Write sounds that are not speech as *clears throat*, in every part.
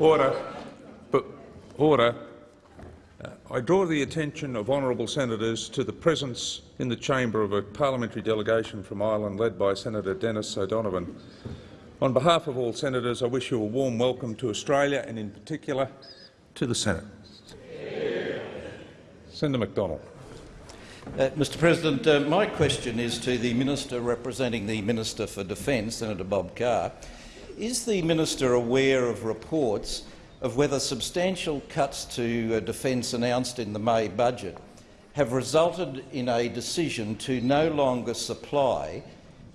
Order. But order. Uh, I draw the attention of honourable senators to the presence in the chamber of a parliamentary delegation from Ireland led by Senator Denis O'Donovan. On behalf of all senators, I wish you a warm welcome to Australia and, in particular, to the Senate. Senator Macdonald. Uh, Mr President, uh, my question is to the Minister representing the Minister for Defence, Senator Bob Carr. Is the minister aware of reports of whether substantial cuts to uh, defence announced in the May budget have resulted in a decision to no longer supply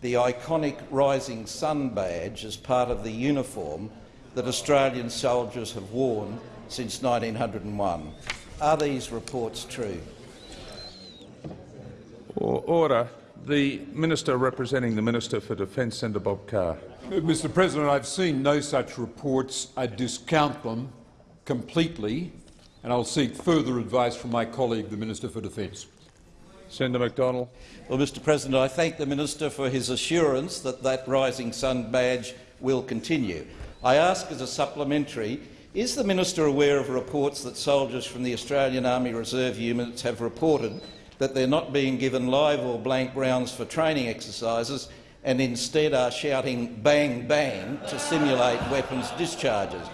the iconic Rising Sun badge as part of the uniform that Australian soldiers have worn since 1901. Are these reports true? Order. The Minister representing the Minister for Defence, Senator Bob Carr. Mr President, I've seen no such reports. I discount them completely, and I'll seek further advice from my colleague, the Minister for Defence. Senator Macdonald. Well, Mr President, I thank the minister for his assurance that that Rising Sun badge will continue. I ask as a supplementary, is the minister aware of reports that soldiers from the Australian Army Reserve units have reported that they're not being given live or blank rounds for training exercises and instead are shouting bang bang to simulate weapons discharges?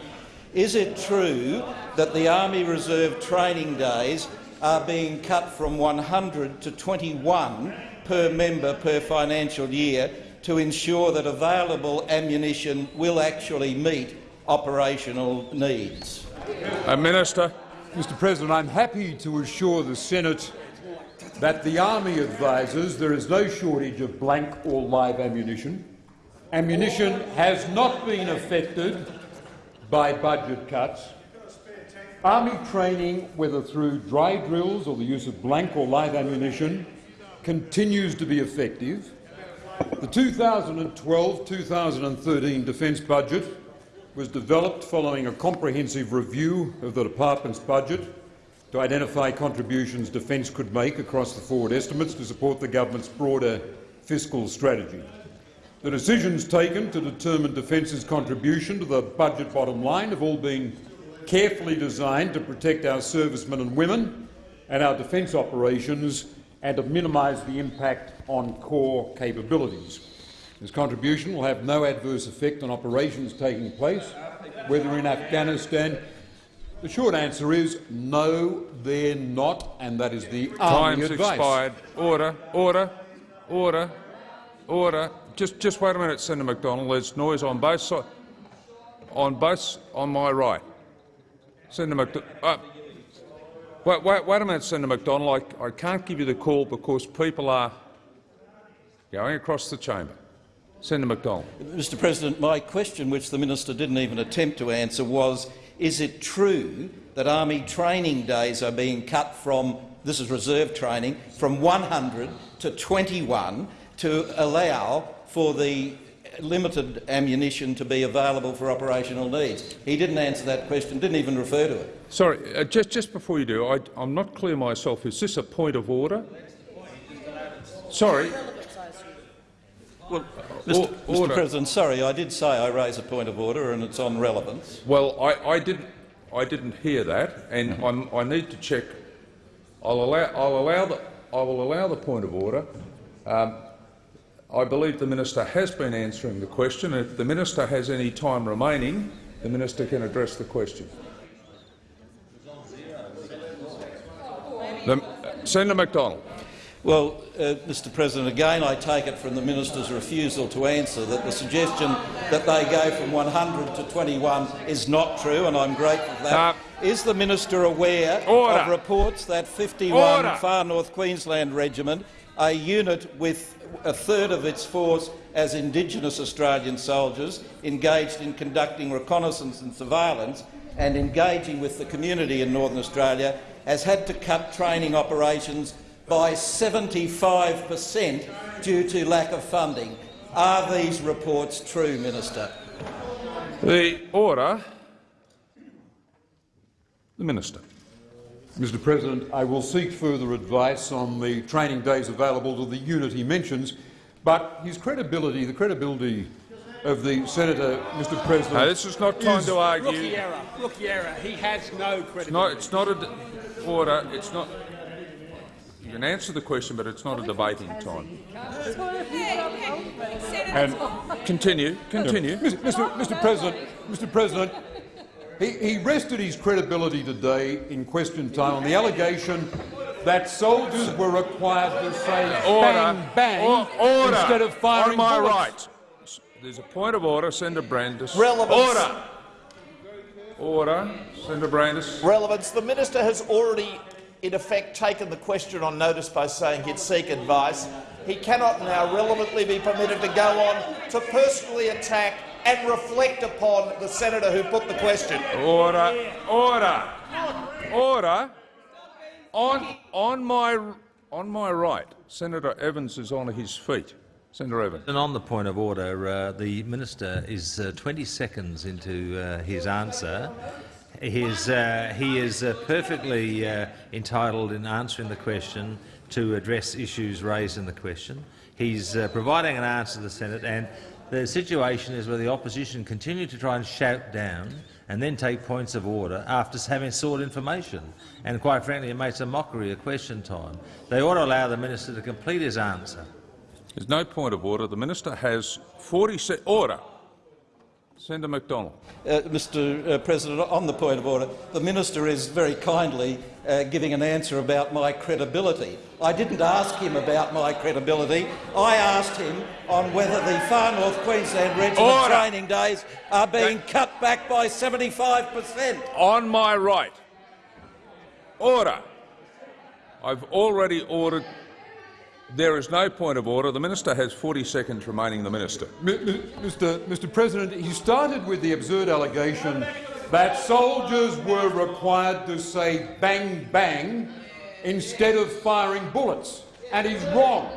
Is it true that the Army Reserve training days are being cut from 100 to 21 per member per financial year to ensure that available ammunition will actually meet operational needs. A Minister. Mr President, I'm happy to assure the Senate that the Army advises there is no shortage of blank or live ammunition. Ammunition has not been affected by budget cuts. Army training, whether through dry drills or the use of blank or live ammunition, continues to be effective. The 2012-2013 defence budget was developed following a comprehensive review of the department's budget to identify contributions defence could make across the forward estimates to support the government's broader fiscal strategy. The decisions taken to determine Defence's contribution to the budget bottom line have all been carefully designed to protect our servicemen and women and our defence operations and to minimise the impact on core capabilities. This contribution will have no adverse effect on operations taking place, whether in Afghanistan. The short answer is no, they're not, and that is the Army Time's advice. expired. Order. Order. Order. Order. Just, just wait a minute, Senator Macdonald. There's noise on both sides. On both, on my right. Senator Macdonald. Uh, wait, wait, wait a minute, Senator Macdonald. I, I can't give you the call because people are going across the chamber. Senator Macdonald. Mr President, my question, which the minister didn't even attempt to answer, was is it true that Army training days are being cut from, this is reserve training, from 100 to 21 to allow for the limited ammunition to be available for operational needs? He didn't answer that question, didn't even refer to it. Sorry, uh, just, just before you do, I, I'm not clear myself. Is this a point of order? Sorry. Well, Mr. Mr. President, sorry, I did say I raise a point of order and it's on relevance. Well, I, I didn't. I didn't hear that, and I'm, I need to check. I'll allow. I'll allow the. I will allow the point of order. Um, I believe the minister has been answering the question. If the minister has any time remaining, the minister can address the question. The, Senator Macdonald. Well, uh, Mr President, again I take it from the minister's refusal to answer that the suggestion that they go from 100 to 21 is not true, and I'm grateful for that. Uh, is the minister aware Order. of reports that 51 Order. Far North Queensland Regiment, a unit with a third of its force as Indigenous Australian soldiers, engaged in conducting reconnaissance and surveillance and engaging with the community in Northern Australia, has had to cut training operations by 75 per cent due to lack of funding. Are these reports true, Minister? The order. The minister. Mr President, I will seek further advice on the training days available to the unit he mentions, but his credibility, the credibility of the senator, Mr. President. No, this is not time is- to argue. Rookie error. Rookie error. He has no credibility. No, it's not a d- order. It's not. You can answer the question, but it's not a debating time. and Continue. Continue. Mr. Mr. Mr. President, Mr. President, he, he rested his credibility today in question time on the allegation that soldiers were required to say Order. bang bang Or- order. instead of firing On my bullets. right. There's a point of order. Senator Brandis. Relevance. Order. Order. Senator Brandis. Relevance. The minister has already, in effect, taken the question on notice by saying he'd seek advice. He cannot now relevantly be permitted to go on to personally attack and reflect upon the senator who put the question. Order. Order. Order. On on my on my right, Senator Evans is on his feet. Senator Evans. And on the point of order, uh, the minister is uh, 20 seconds into uh, his answer. He is, uh, he is uh, perfectly uh, entitled in answering the question to address issues raised in the question. He's uh, providing an answer to the Senate, and the situation is where the opposition continue to try and shout down and then take points of order after having sought information. And quite frankly, it makes a mockery of question time. They ought to allow the minister to complete his answer. There's no point of order. The minister has 40 se- order. Senator Macdonald. Uh, Mr uh, President, on the point of order, the minister is very kindly uh, giving an answer about my credibility. I didn't ask him about my credibility. I asked him on whether the Far North Queensland Regiment Order. training days are being cut back by 75 per cent. On my right. Order. I've already ordered. There is no point of order. The minister has 40 seconds remaining. The minister. Mr. Mr. President, he started with the absurd allegation that soldiers were required to say bang bang instead of firing bullets. And he's wrong.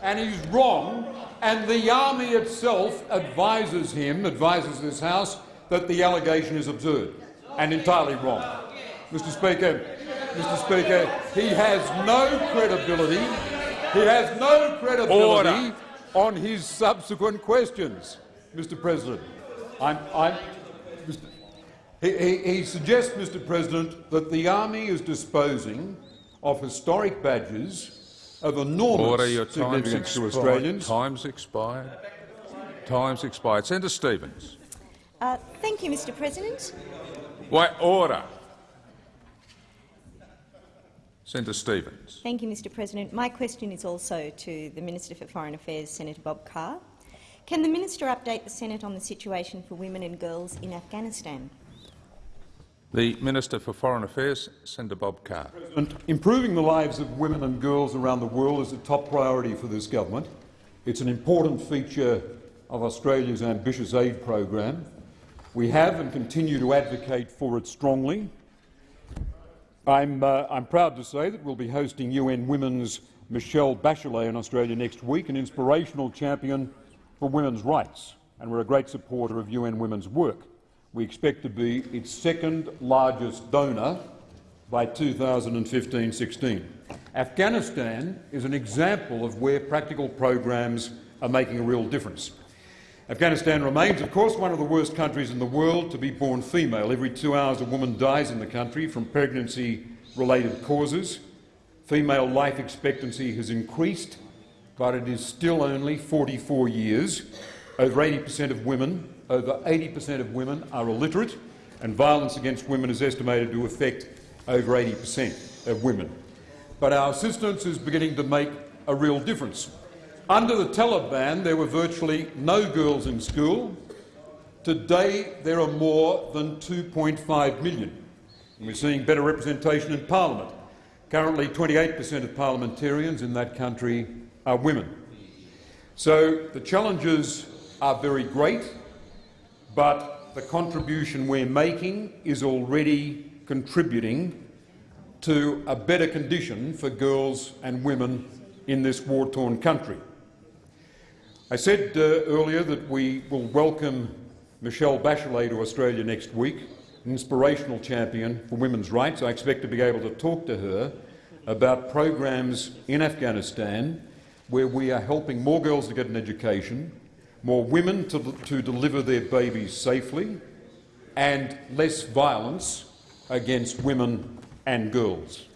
And he's wrong. And the army itself advises him, advises this House, that the allegation is absurd and entirely wrong. Mr. Speaker, Mr. Speaker, he has no credibility. He has no credibility Order. on his subsequent questions, Mr. President. I'm, I'm, Mr. He, he, he suggests, Mr. President, that the army is disposing of historic badges of enormous Order. Your time's significance to expired. Australians. Time's expired. Time's expired. Senator Stevens. Uh, thank you, Mr President. Wait. Order. Senator Stevens. Thank you, Mr President. My question is also to the Minister for Foreign Affairs, Senator Bob Carr. Can the minister update the Senate on the situation for women and girls in Afghanistan? The Minister for Foreign Affairs, Senator Bob Carr. And improving the lives of women and girls around the world is a top priority for this government. It's an important feature of Australia's ambitious aid program. We have and continue to advocate for it strongly. I'm, uh, I'm proud to say that we'll be hosting UN Women's Michelle Bachelet in Australia next week, an inspirational champion for women's rights, and we're a great supporter of UN Women's work. We expect to be its second largest donor by 2015-16. Afghanistan is an example of where practical programs are making a real difference. Afghanistan remains, of course, one of the worst countries in the world to be born female. Every two hours a woman dies in the country from pregnancy-related causes. Female life expectancy has increased, but it is still only 44 years. Over 80 per cent of women, over 80 per cent of women are illiterate, and violence against women is estimated to affect over 80 per cent of women. But our assistance is beginning to make a real difference. Under the Taliban, there were virtually no girls in school. Today, there are more than 2.5 million. And we're seeing better representation in parliament. Currently, 28 per cent of parliamentarians in that country are women. So the challenges are very great, but the contribution we're making is already contributing to a better condition for girls and women in this war-torn country. I said uh, earlier that we will welcome Michelle Bachelet to Australia next week, an inspirational champion for women's rights. I expect to be able to talk to her about programs in Afghanistan where we are helping more girls to get an education, more women to, to deliver their babies safely, and less violence against women and girls.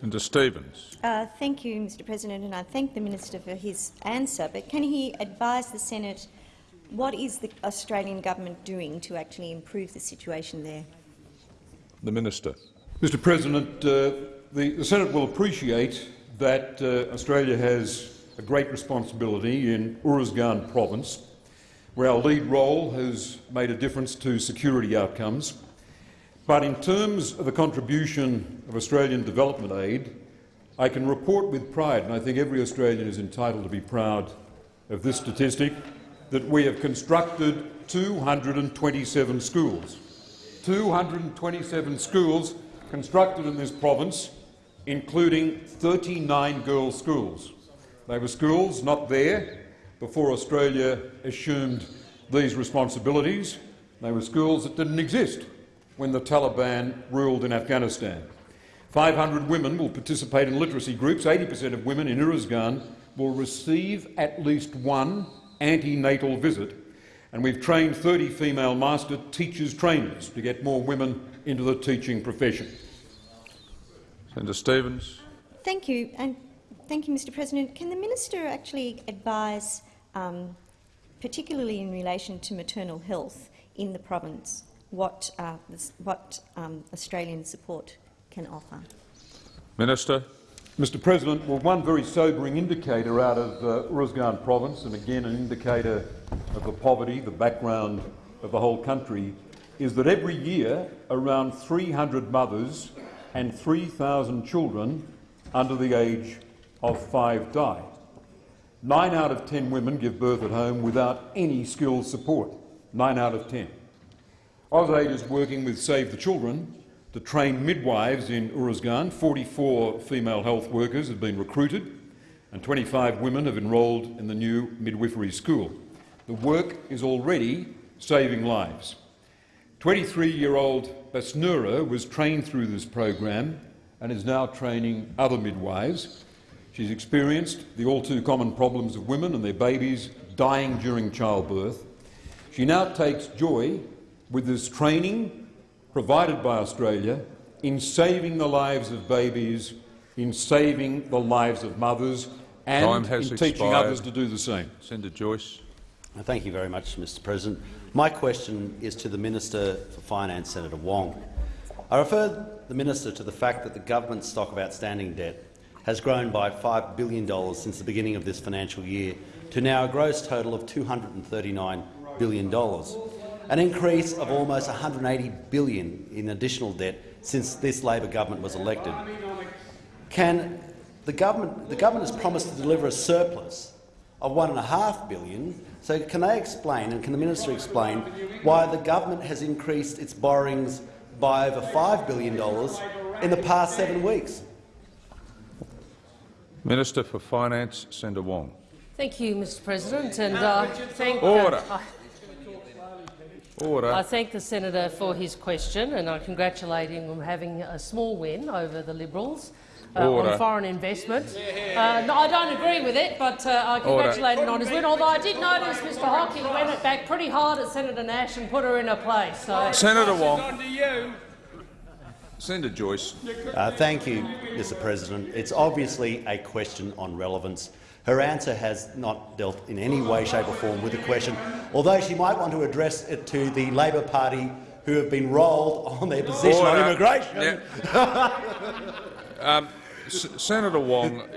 Senator Stevens. Uh, thank you, Mr President, and I thank the Minister for his answer. But can he advise the Senate what is the Australian government doing to actually improve the situation there? The Minister. Mr President, uh, the, the, Senate will appreciate that uh, Australia has a great responsibility in Uruzgan province, where our lead role has made a difference to security outcomes. But in terms of the contribution of Australian development aid, I can report with pride, and I think every Australian is entitled to be proud of this statistic, that we have constructed 227 schools. 227 schools constructed in this province, including 39 girls' schools. They were schools not there before Australia assumed these responsibilities. They were schools that didn't exist when the Taliban ruled in Afghanistan. 500 women will participate in literacy groups. 80 per cent of women in Uruzgan will receive at least one antenatal visit. And we've trained 30 female master teachers trainers to get more women into the teaching profession. Senator Stevens. Thank you. And thank you, Mr President. Can the minister actually advise, um, particularly in relation to maternal health in the province, what, uh, what um, Australian support can offer? Minister. Mr President, well, one very sobering indicator out of uh, Uruzgan province, and again an indicator of the poverty, the background of the whole country, is that every year around 300 mothers and 3,000 children under the age of five die. Nine out of ten women give birth at home without any skilled support. Nine out of ten. AusAid is working with Save the Children to train midwives in Uruzgan. 44 female health workers have been recruited and 25 women have enrolled in the new midwifery school. The work is already saving lives. 23-year-old Basnura was trained through this program and is now training other midwives. She's experienced the all-too-common problems of women and their babies dying during childbirth. She now takes joy with this training provided by Australia in saving the lives of babies, in saving the lives of mothers and in expired. teaching others to do the same. Senator Joyce. Uh, thank you very much, Mr President. My question is to the Minister for Finance, Senator Wong. I refer the minister to the fact that the government's stock of outstanding debt has grown by $5 billion since the beginning of this financial year to now a gross total of $239 billion an increase of almost 180 billion in additional debt since this Labor government was elected. Can the government, the government has promised to deliver a surplus of 1.5 billion, so can they explain, and can the minister explain, why the government has increased its borrowings by over $5 billion in the past seven weeks? Minister for Finance, Senator Wong. Thank you, Mr President, and uh, thank, Order. Uh, Order. I thank the senator for his question, and I congratulate him on having a small win over the Liberals. Uh, on foreign investment. Uh, no, I don't agree with it, but uh, I congratulate him on his win. Although I did notice Mr Hockey went it back pretty hard at Senator Nash and put her in her place. So. Senator Wong. Senator Joyce. Uh, thank you, Mr President. It's obviously a question on relevance. Her answer has not dealt in any way, shape or form with the question, although she might want to address it to the Labor Party who have been rolled on their position Order. on immigration. Yeah. *laughs* um, Senator Wong,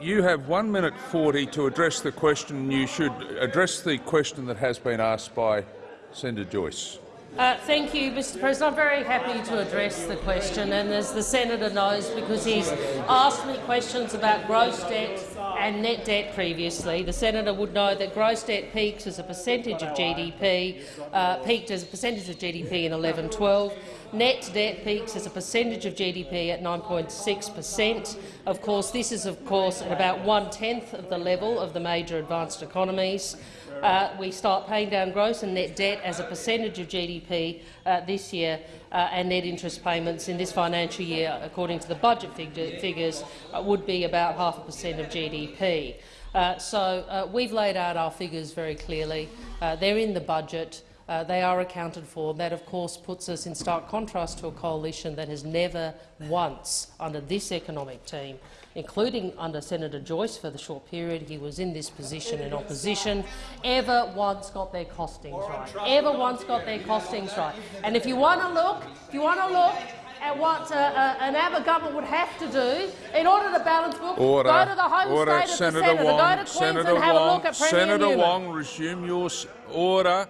you have one minute 40 to address the question. You should address the question that has been asked by Senator Joyce. Uh, thank you, Mr President. I'm very happy to address the question, and as the senator knows, because he's asked me questions about gross debt and net debt previously, the senator would know that gross debt peaks as a percentage of GDP, uh, peaked as a percentage of GDP in 11-12. Net debt peaks as a percentage of GDP at 9.6 per cent. Of course, this is of course at about one-tenth of the level of the major advanced economies uh, we start paying down gross and net debt as a percentage of GDP uh, this year, uh, and net interest payments in this financial year, according to the budget figures, uh, would be about half a percent of GDP. Uh, so uh, we've laid out our figures very clearly. They're in the budget. Uh, they are accounted for. That, of course, puts us in stark contrast to a coalition that has never once, under this economic team, including under Senator Joyce for the short period he was in this position in opposition, ever once got their costings right. Ever once got their costings right. And if you want to look, if you want to look at what uh, uh, an Abbott government would have to do in order to balance books, Order. go to the home Order. state of Senator the Senator, Wong. go to Queensland, Senator have Wong. a look at Premier Senator Newman. Wong, resume your s- order.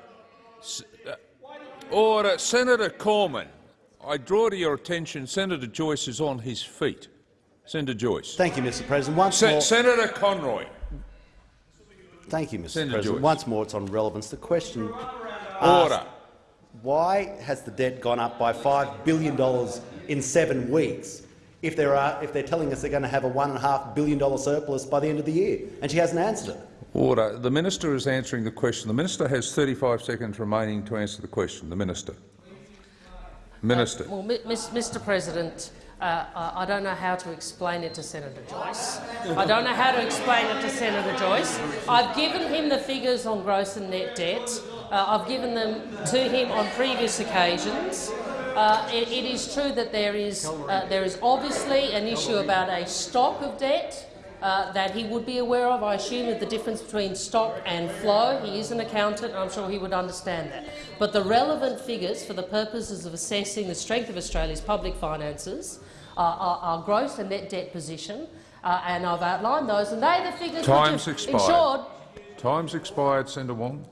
Uh, order. Senator Cormann, I draw to your attention Senator Joyce is on his feet. Senator Joyce. Thank you, Mr President. Once Se- more, Senator Conroy. thank you, Mr Senator President. Joyce. Once more, it's on relevance. The question Order. Why has the debt gone up by $5 billion in seven weeks if, there are, if they're telling us they're going to have a $1.5 billion surplus by the end of the year? And she hasn't answered it. Order. The minister is answering the question. The minister has 35 seconds remaining to answer the question. The minister. Minister. Well, Mr President, uh, I I don't know how to explain it to Senator Joyce. I don't know how to explain it to Senator Joyce. I've given him the figures on gross and net debt. Uh, I've given them to him on previous occasions. Uh, it, it is true that there is, uh, there is obviously an issue about a stock of debt uh, that he would be aware of. I assume that the difference between stock and flow. He is an accountant, and I'm sure he would understand that. But the relevant figures for the purposes of assessing the strength of Australia's public finances are, are, are gross and net debt position, uh, and I've outlined those, and they're the figures Time's which have expired. ensured Time's expired, Senator Wong.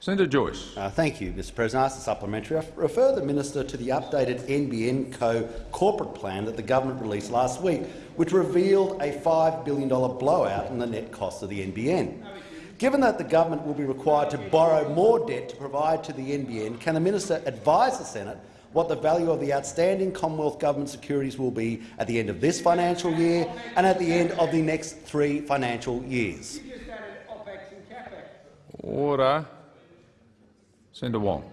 Senator Joyce. Uh, thank you, Mr President. I ask the supplementary. I refer the minister to the updated NBN Co corporate plan that the government released last week, which revealed a $5 billion blowout in the net cost of the NBN. Given that the government will be required to borrow more debt to provide to the NBN, can the minister advise the Senate what the value of the outstanding Commonwealth Government securities will be at the end of this financial year and at the end of the next three financial years? Order. Senator Wong.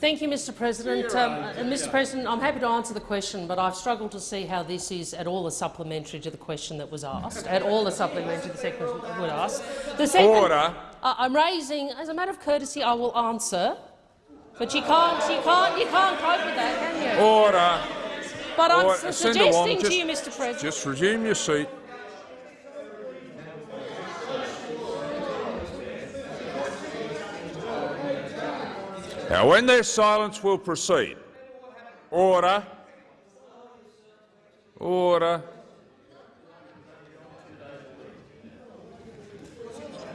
Thank you, Mr President. Um, and Mr President, I'm happy to answer the question, but I've struggled to see how this is at all a supplementary to the question that was asked, at all a supplementary to the second that was asked. The second, Order. I- I'm raising, as a matter of courtesy, I will answer, but you can't, you can't, you can't cope with that, can you? Order. But I'm Order. su- Senator Wong, suggesting just- to you, Mr President. Just resume your seat. Now, when there's silence, we'll proceed. Order. Order.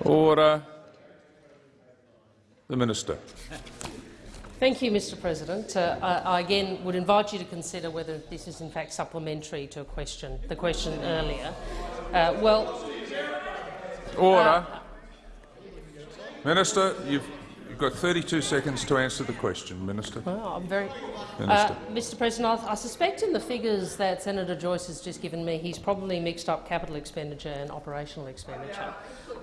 Order. The Minister. Thank you, Mr President. Uh, I, I again would invite you to consider whether this is in fact supplementary to a question, the question earlier. Uh, well, Order. Minister, you've, you've got 32 seconds to answer the question. Minister. well, I'm very, Minister. Uh, Mr President, I, I suspect in the figures that Senator Joyce has just given me, he's probably mixed up capital expenditure and operational expenditure.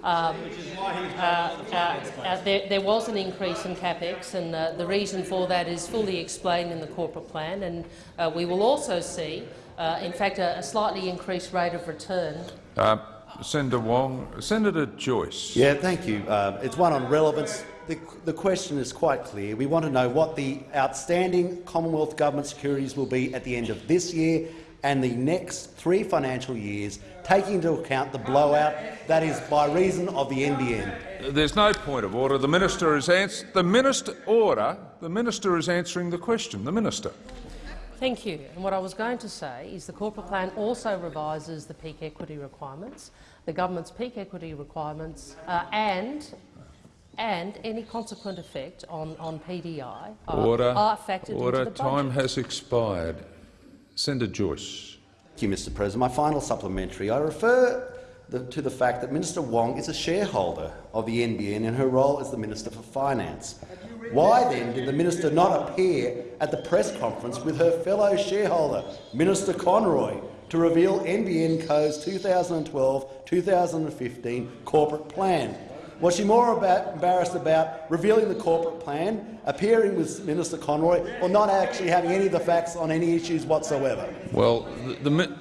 Um, uh, uh, uh, there, there was an increase in capex, and uh, the reason for that is fully explained in the corporate plan. And uh, we will also see, uh, in fact, a, a slightly increased rate of return Uh, Senator Wong. Senator Joyce. Yeah, thank you. Uh, it's one on relevance. The, the question is quite clear. We want to know what the outstanding Commonwealth Government securities will be at the end of this year and the next three financial years, taking into account the blowout that is by reason of the NBN. There's no point of order. The minister is ans- the minister order. The minister is answering the question. The minister. Thank you. And what I was going to say is the corporate plan also revises the peak equity requirements, the government's peak equity requirements, uh, and and any consequent effect on, on PDI are, Order. are factored order. into the Time has expired. Senator Joyce. Thank you, Mr President. My final supplementary. I refer the, to the fact that Minister Wong is a shareholder of the NBN in her role as the Minister for Finance. Why then did the minister not appear at the press conference with her fellow shareholder, Minister Conroy, to reveal NBN Co's 2012-2015 corporate plan? Was she more about, embarrassed about revealing the corporate plan, appearing with Minister Conroy, or not actually having any of the facts on any issues whatsoever? Well, the, the,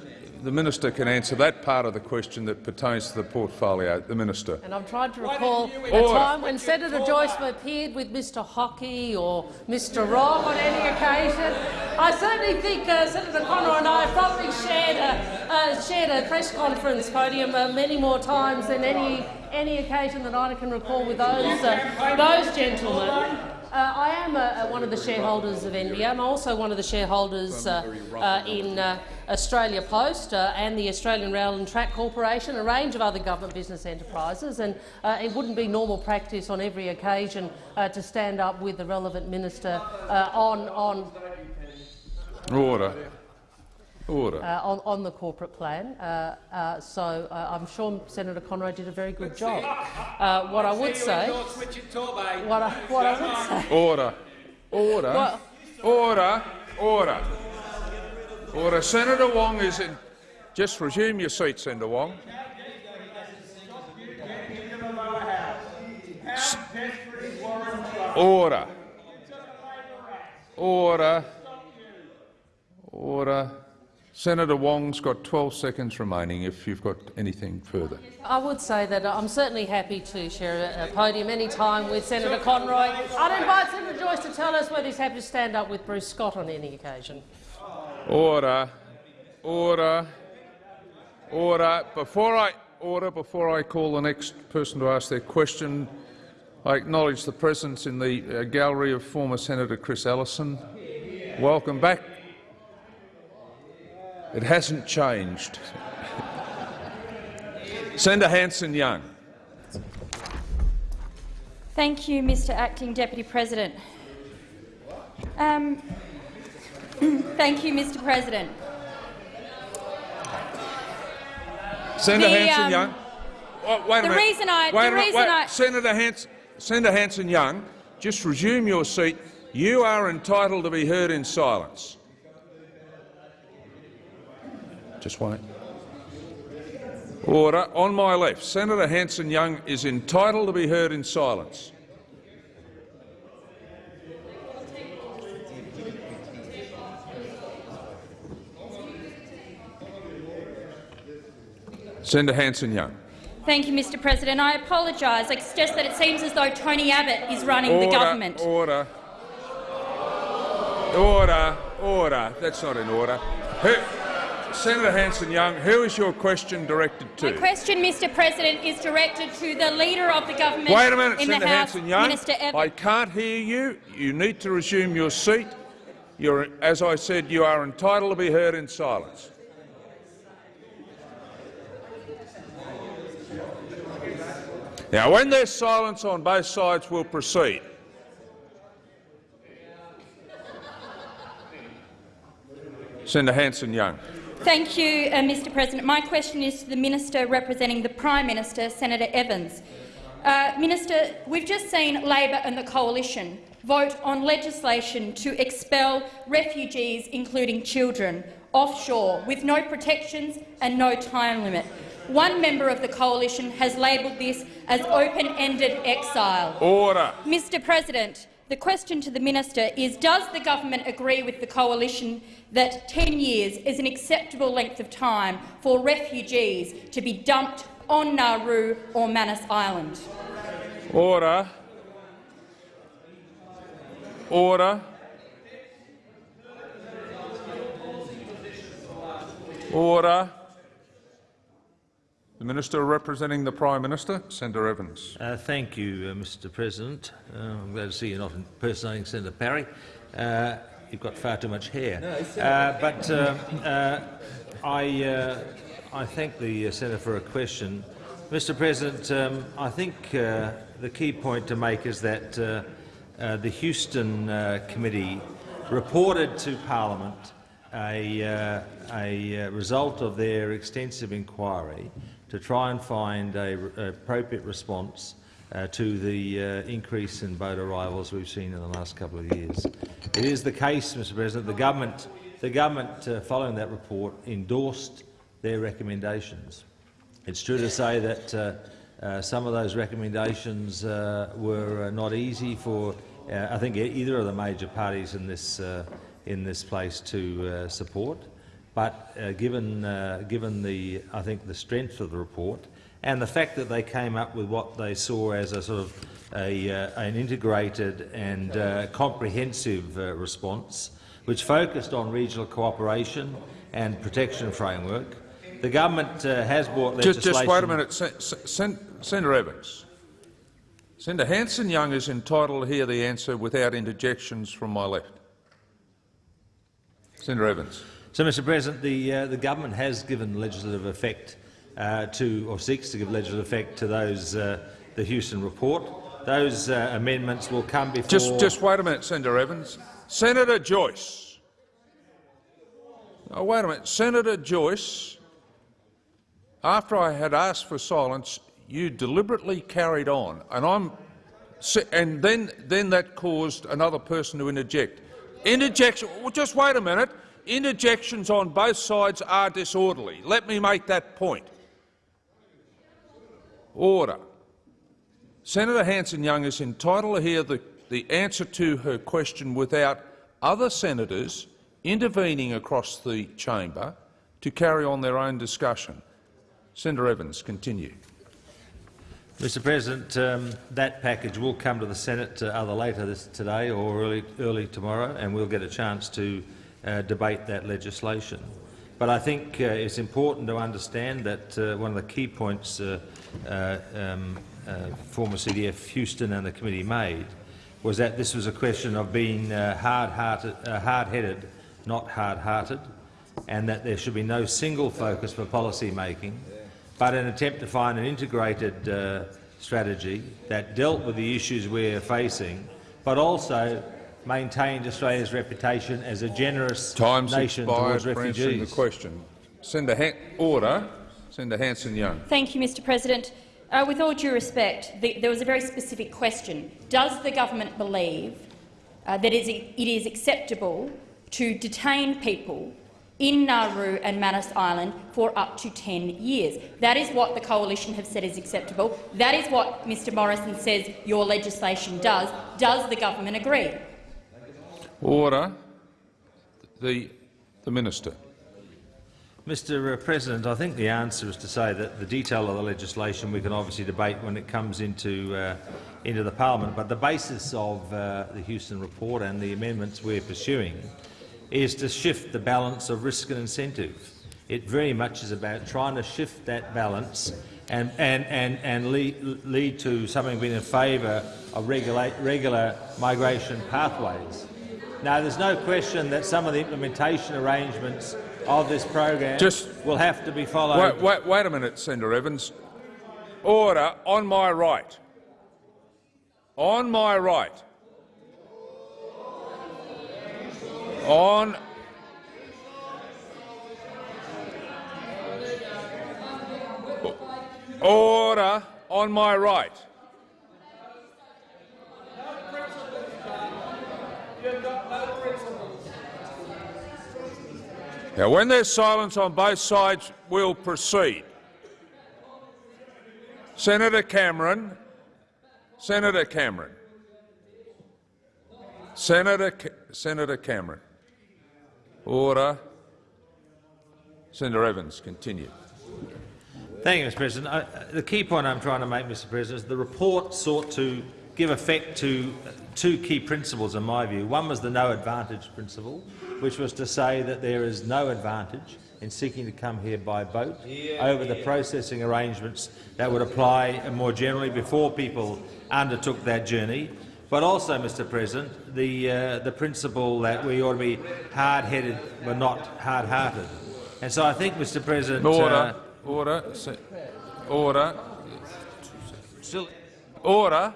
the minister can answer that part of the question that pertains to the portfolio. The minister. And I'm trying to recall a time when Senator Joyce appeared with Mr Hockey or Mr Wrong on any occasion. I certainly think uh, Senator Conroy and I have probably shared a, uh, shared a press conference podium uh, many more times than any any occasion that I can recall with those uh, those gentlemen. Uh, I am uh, one of the shareholders of NBN. I'm also one of the shareholders uh, uh, in uh, Australia Post and the Australian Rail and Track Corporation, a range of other government business enterprises, and it wouldn't be normal practice on every occasion to stand up with the relevant minister on, on Order. Order. uh, on, on the corporate plan. Uh, uh, so uh, I'm sure Senator Conroy did a very good job. Uh, what I would say, what I, what I would say, Order. Order. Well- Order. Order. Order. Senator Wong is in. Just resume your seat, Senator Wong. Order. Order. Order. Senator Wong's got 12 seconds remaining if you've got anything further. I would say that I'm certainly happy to share a, podium any time with Senator Conroy. I'd invite Senator Joyce to tell us whether he's happy to stand up with Bruce Scott on any occasion. Order. Order. Order. Before I order, before I call the next person to ask their question, I acknowledge the presence in the uh, gallery of former Senator Chris Ellison. Welcome back. It hasn't changed. Senator Hanson-Young. Thank you, Mr Acting Deputy President. Um, *clears throat* thank you, Mr President. Senator The, um, Hanson-Young. Oh, wait a minute. reason I- Wait the minute. I- Senator, Hans, Senator Hanson-Young, just resume your seat. You are entitled to be heard in silence. Just wait. Order. On my left, Senator Hanson-Young is entitled to be heard in silence. Senator Hanson-Young. Thank you, Mr President. I apologise. I suggest that it seems as though Tony Abbott is running Order, the government. Order. Order. Order. That's not in order. Who, Senator Hanson-Young, who is your question directed to? My question, Mr President, is directed to the Leader of the Government Wait a minute, in Senator the House, Hanson-Young. I can't hear you. You need to resume your seat. You're, as I said, you are entitled to be heard in silence. Now, when there's silence on both sides, we'll proceed. Senator Hanson-Young. Thank you, uh, Mr President. My question is to the Minister representing the Prime Minister, Senator Evans. Uh, Minister, we've just seen Labor and the Coalition vote on legislation to expel refugees, including children, offshore with no protections and no time limit. One member of the Coalition has labelled this as open-ended exile. Order. Mr President, the question to the minister is, does the government agree with the coalition that 10 years is an acceptable length of time for refugees to be dumped on Nauru or Manus Island? Order. Order. Order. The Minister representing the Prime Minister, Senator Evans. Uh, thank you, uh, Mr President. Uh, I'm glad to see you're not impersonating Senator Parry. Uh, you've got far too much hair. Uh, but uh, uh, I, uh, I thank the uh, senator for a question. Mr President, um, I think uh, the key point to make is that uh, uh, the Houston uh, committee reported to Parliament a, uh, a result of their extensive inquiry to try and find an appropriate response uh, to the uh, increase in boat arrivals we've seen in the last couple of years. It is the case, Mr President, the government, the government uh, following that report endorsed their recommendations. It's true to say that uh, uh, some of those recommendations uh, were not easy for, I think, either of the major parties in this, in this place to support. But uh, given, uh, given the, I think the strength of the report and the fact that they came up with what they saw as a sort of a, uh, an integrated and uh, comprehensive uh, response, which focused on regional cooperation and protection framework, the government uh, has brought Just, legislation. just wait a minute, Sen Sen Senator Evans. Senator Hanson Young is entitled to hear the answer without interjections from my left. Senator Evans. So, Mr President, the, uh, the government has given legislative effect uh, to, or seeks to give legislative effect to those, uh, the Houston report. Those uh, amendments will come before. Just, just wait a minute, Senator Evans. Senator Joyce. Oh, wait a minute, Senator Joyce. After I had asked for silence, you deliberately carried on, and I'm, and then then that caused another person to interject. Interjection. Well, just wait a minute. Interjections on both sides are disorderly. Let me make that point. Order. Senator Hanson-Young is entitled to hear the, the answer to her question without other senators intervening across the chamber to carry on their own discussion. Senator Evans, continue. Mr President, um, that package will come to the Senate uh, either later this, today or early, early tomorrow, and we'll get a chance to uh, debate that legislation. But I think uh, it's important to understand that uh, one of the key points uh, uh, um, former CDF Houston and the committee made was that this was a question of being hard-hearted, hard-headed, not hard-hearted, and that there should be no single focus for policy making, but an attempt to find an integrated uh, strategy that dealt with the issues we're facing, but also maintained Australia's reputation as a generous Time's nation expired towards for answering refugees. the question. Senator Han Order. Senator Hanson-Young. Thank you, Mr President. Uh, with all due respect, the, there was a very specific question. Does the government believe uh, that it is acceptable to detain people in Nauru and Manus Island for up to 10 years. That is what the Coalition have said is acceptable. That is what Mr Morrison says your legislation does. Does the government agree? Order. The, the Minister. Mr President, I think the answer is to say that the detail of the legislation we can obviously debate when it comes into, uh, into the parliament, but the basis of uh, the Houston report and the amendments we're pursuing is to shift the balance of risk and incentive. It very much is about trying to shift that balance and, and, and, and lead, lead to something being in favour of regular migration pathways. Now, there's no question that some of the implementation arrangements of this program Just will have to be followed. Wait, wait, wait a minute, Senator Evans. Order on my right. On my right. On Order on my right. Now, when there's silence on both sides, we'll proceed. Senator Cameron. Senator Cameron. Senator, Ca Senator Cameron. Order. Senator Evans, continue. Thank you, Mr President. I, the key point I'm trying to make, Mr President, is the report sought to give effect to two key principles, in my view. One was the no advantage principle, which was to say that there is no advantage in seeking to come here by boat yeah, over the processing arrangements that would apply more generally before people undertook that journey. But also, Mr President, the, uh, the principle that we ought to be hard-headed but not hard-hearted. And so I think, Mr President— Order. Uh, order. Order. Still. Order.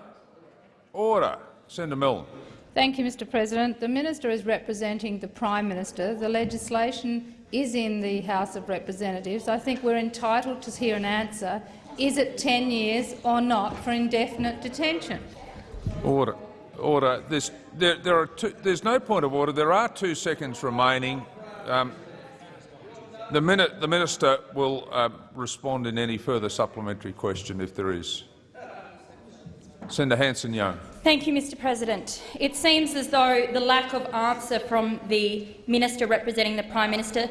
Order. Senator Milne. Thank you, Mr President. The minister is representing the Prime Minister. The legislation is in the House of Representatives. I think we're entitled to hear an answer. Is it 10 years or not for indefinite detention? Order. Order. There's, there, there are two, there's no point of order. There are two seconds remaining. Um, the, minute, the minister will uh, respond in any further supplementary question if there is. Senator Hanson-Young. Thank you, Mr President. It seems as though the lack of answer from the minister representing the Prime Minister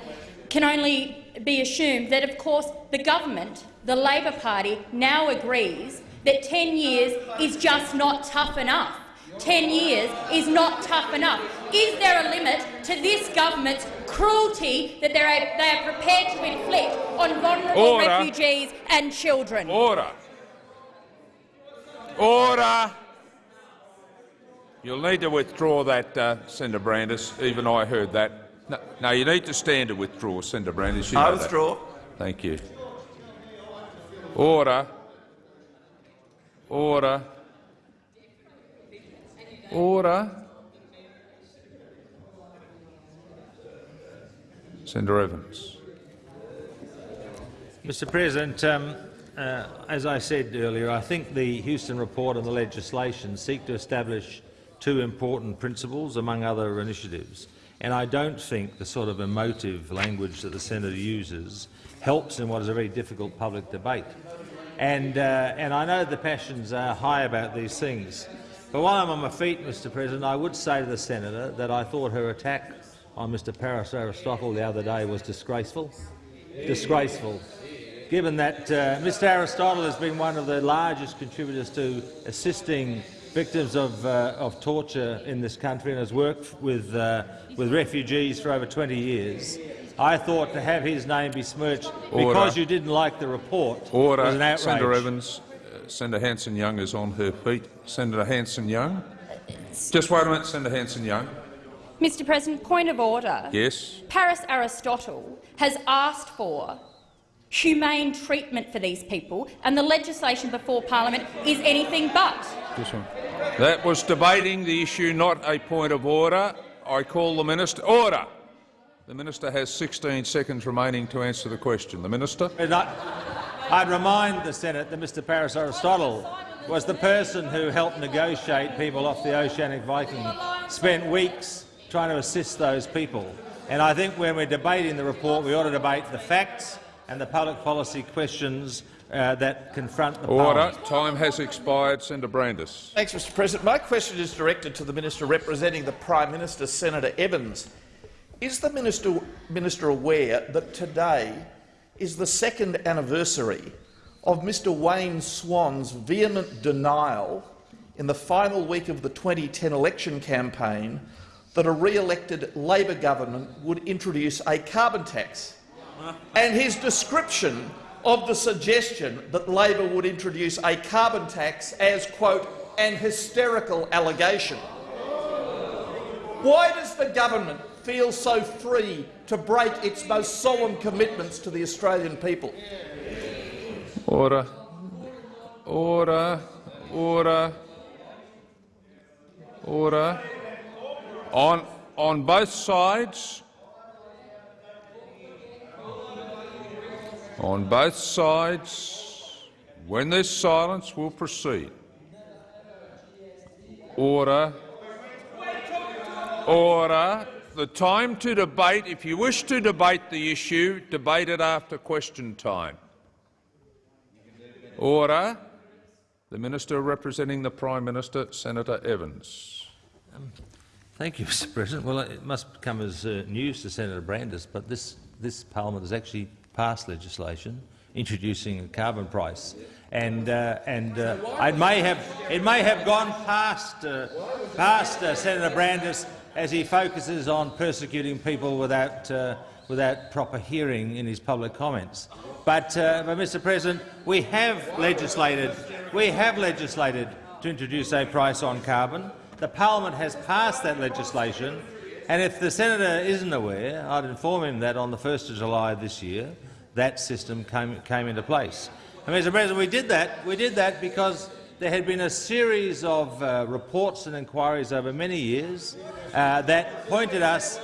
can only be assumed that, of course, the government, the Labor Party, now agrees that 10 years is just not tough enough. 10 years is not tough enough. Is there a limit to this government's cruelty that they are, prepared to inflict on vulnerable Order. refugees and children? Order. Order. You'll need to withdraw that, uh, Senator Brandis. Even I heard that. No, no, you need to stand to withdraw, Senator Brandis. You I know that. withdraw. Thank you. Order. Order. Order. Senator Evans. Mr President, um, uh, as I said earlier, I think the Houston report and the legislation seek to establish two important principles, among other initiatives. And I don't think the sort of emotive language that the senator uses helps in what is a very difficult public debate. And, uh, and I know the passions are high about these things. But while I'm on my feet, Mr President, I would say to the senator that I thought her attack on Mr Paris Aristotle the other day was disgraceful. Disgraceful. Given that uh, Mr Aristotle has been one of the largest contributors to assisting victims of, uh, of torture in this country and has worked with, uh, with refugees for over 20 years, I thought to have his name besmirched Order. because you didn't like the report was an Order. outrage. Senator Evans. Uh, Senator Hanson-Young is on her feet. Senator Hanson-Young. Just wait a minute, Senator Hanson-Young. Mr President, point of order. Yes. Paris Aristotle has asked for humane treatment for these people, and the legislation before parliament is anything but. This one. That was debating the issue, not a point of order. I call the minister. Order. The minister has 16 seconds remaining to answer the question. The minister. I'd remind the Senate that Mr Paris Aristotle was the person who helped negotiate people off the Oceanic Viking, spent weeks trying to assist those people. And I think when we're debating the report, we ought to debate the facts and the public policy questions uh, that confront the Order. parliament. Time has expired. Senator Brandis. Thanks, Mr President. My question is directed to the minister representing the Prime Minister, Senator Evans. Is the minister, minister aware that today is the second anniversary of Mr Wayne Swan's vehement denial in the final week of the 2010 election campaign that a re-elected Labor government would introduce a carbon tax? And his description of the suggestion that Labor would introduce a carbon tax as, quote, an hysterical allegation. Why does the government feel so free to break its most solemn commitments to the Australian people? Order. Order. Order. Order. On, on both sides, on both sides, when there's silence, we'll proceed. Order. Order. The time to debate, if you wish to debate the issue, debate it after question time. Order. The Minister representing the Prime Minister, Senator Evans. Thank you, Mr President. Well, it must come as uh, news to Senator Brandis, but this, this parliament has actually passed legislation introducing a carbon price. And, uh, and uh, it, may have, it may have gone past, uh, past uh, Senator Brandis as he focuses on persecuting people without, uh, without proper hearing in his public comments. But, uh, but, Mr President, we have legislated, we have legislated to introduce a price on carbon. The parliament has passed that legislation, and if the senator isn't aware, I'd inform him that on the 1st of July this year, that system came, came into place. And, Mr President, we did that. We did that because there had been a series of uh, reports and inquiries over many years uh, that pointed us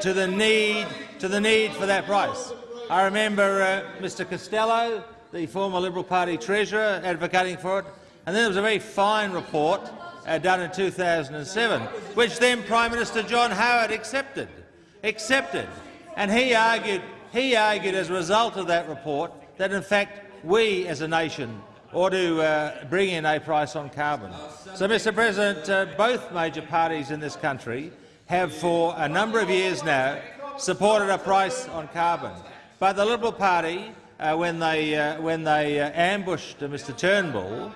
to the need to the need for that price. I remember uh, Mr Costello, the former Liberal Party treasurer, advocating for it, and then there was a very fine report uh, done in 2007, which then Prime Minister John Howard accepted. Accepted, and he argued. He argued as a result of that report that, in fact, we as a nation ought to uh, bring in a price on carbon. So, Mr President, uh, both major parties in this country have for a number of years now supported a price on carbon. But the Liberal Party, uh, when they, uh, when they uh, ambushed Mr Turnbull,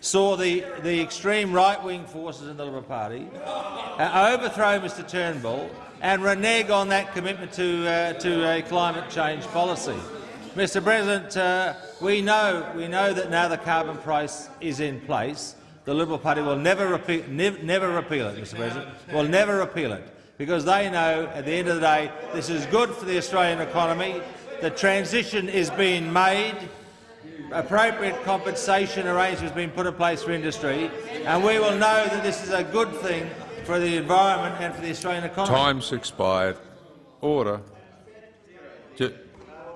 saw the, the extreme right-wing forces in the Liberal Party uh, overthrow Mr Turnbull and renege on that commitment to, uh, to a climate change policy. Mr President, uh, we, know, we know that now the carbon price is in place. The Liberal Party will never repeal, nev never repeal it, Mr President, will never repeal it, because they know at the end of the day this is good for the Australian economy. The transition is being made appropriate compensation arrangements being put in place for industry, and we will know that this is a good thing for the environment and for the Australian economy. Time's expired. Order. Ju-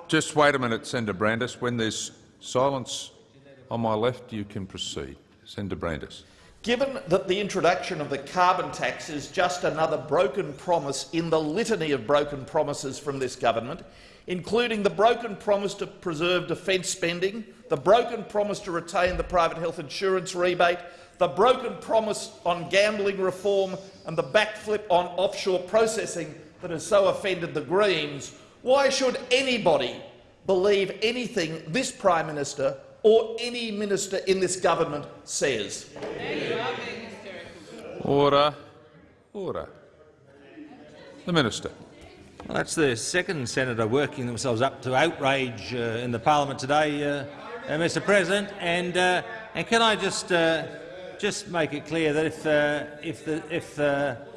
Just wait a minute, Senator Brandis. When there's silence on my left, you can proceed. Senator Brandis. Given that the introduction of the carbon tax is just another broken promise in the litany of broken promises from this government, including the broken promise to preserve defence spending, the broken promise to retain the private health insurance rebate, the broken promise on gambling reform and the backflip on offshore processing that has so offended the Greens, why should anybody believe anything this Prime Minister or any minister in this government says? Order. Order. The Minister. Well, that's the second senator working themselves up to outrage uh, in the parliament today, uh, uh, Mr. President. And, uh, and can I just uh, just make it clear that if uh, if the if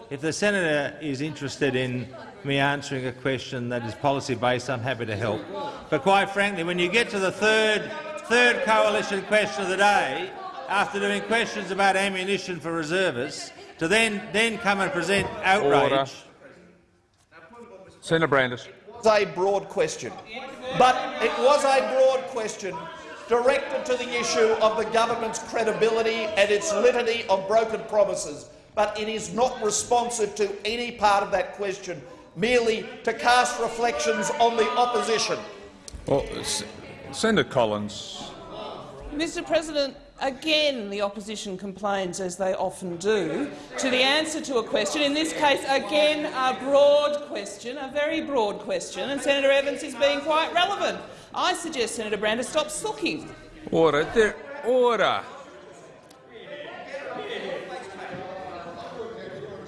if the senator is interested in me answering a question that is policy based, I'm happy to help. But quite frankly, when you get to the third third coalition question of the day, after doing questions about ammunition for reservists, to then then come and present outrage. Order. Senator Brandis. was a broad question, but it was a broad question directed to the issue of the government's credibility and its litany of broken promises. But it is not responsive to any part of that question, merely to cast reflections on the opposition. Well, S- Senator Collins. Mr President, again the opposition complains, as they often do, to the answer to a question, in this case again a broad question, a very broad question, and Senator Evans is being quite relevant. I suggest Senator Brandis stop sooking. Order. There, order.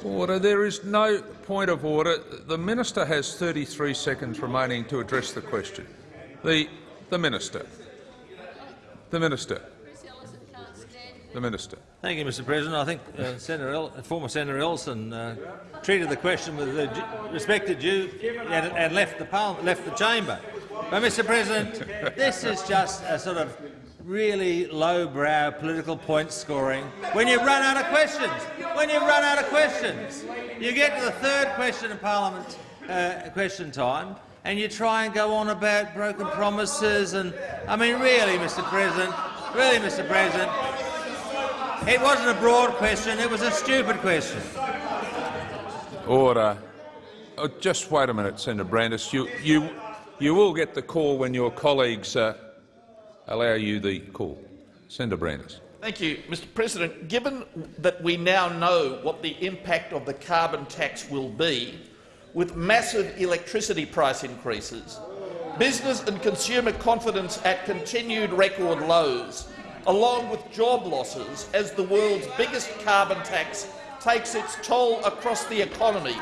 Order. There is no point of order. The minister has 33 seconds remaining to address the question. The, the minister. The minister. The minister. Thank you, Mr. President. I think uh, Senator El former Senator Ellison uh, treated the question with the due- respect due and, and left the left the chamber. But, Mr. President, this is just a sort of really low-brow political point scoring. When you run out of questions, when you run out of questions, you get to the third question in Parliament uh, question time, and you try and go on about broken promises. And I mean, really, Mr. President, really, Mr. President, it wasn't a broad question, it was a stupid question. Order. Oh, just wait a minute, Senator Brandis. You, you, you will get the call when your colleagues uh, allow you the call. Senator Brandis. Thank you, Mr President. Given that we now know what the impact of the carbon tax will be, with massive electricity price increases, business and consumer confidence at continued record lows, along with job losses as the world's biggest carbon tax takes its toll across the economy,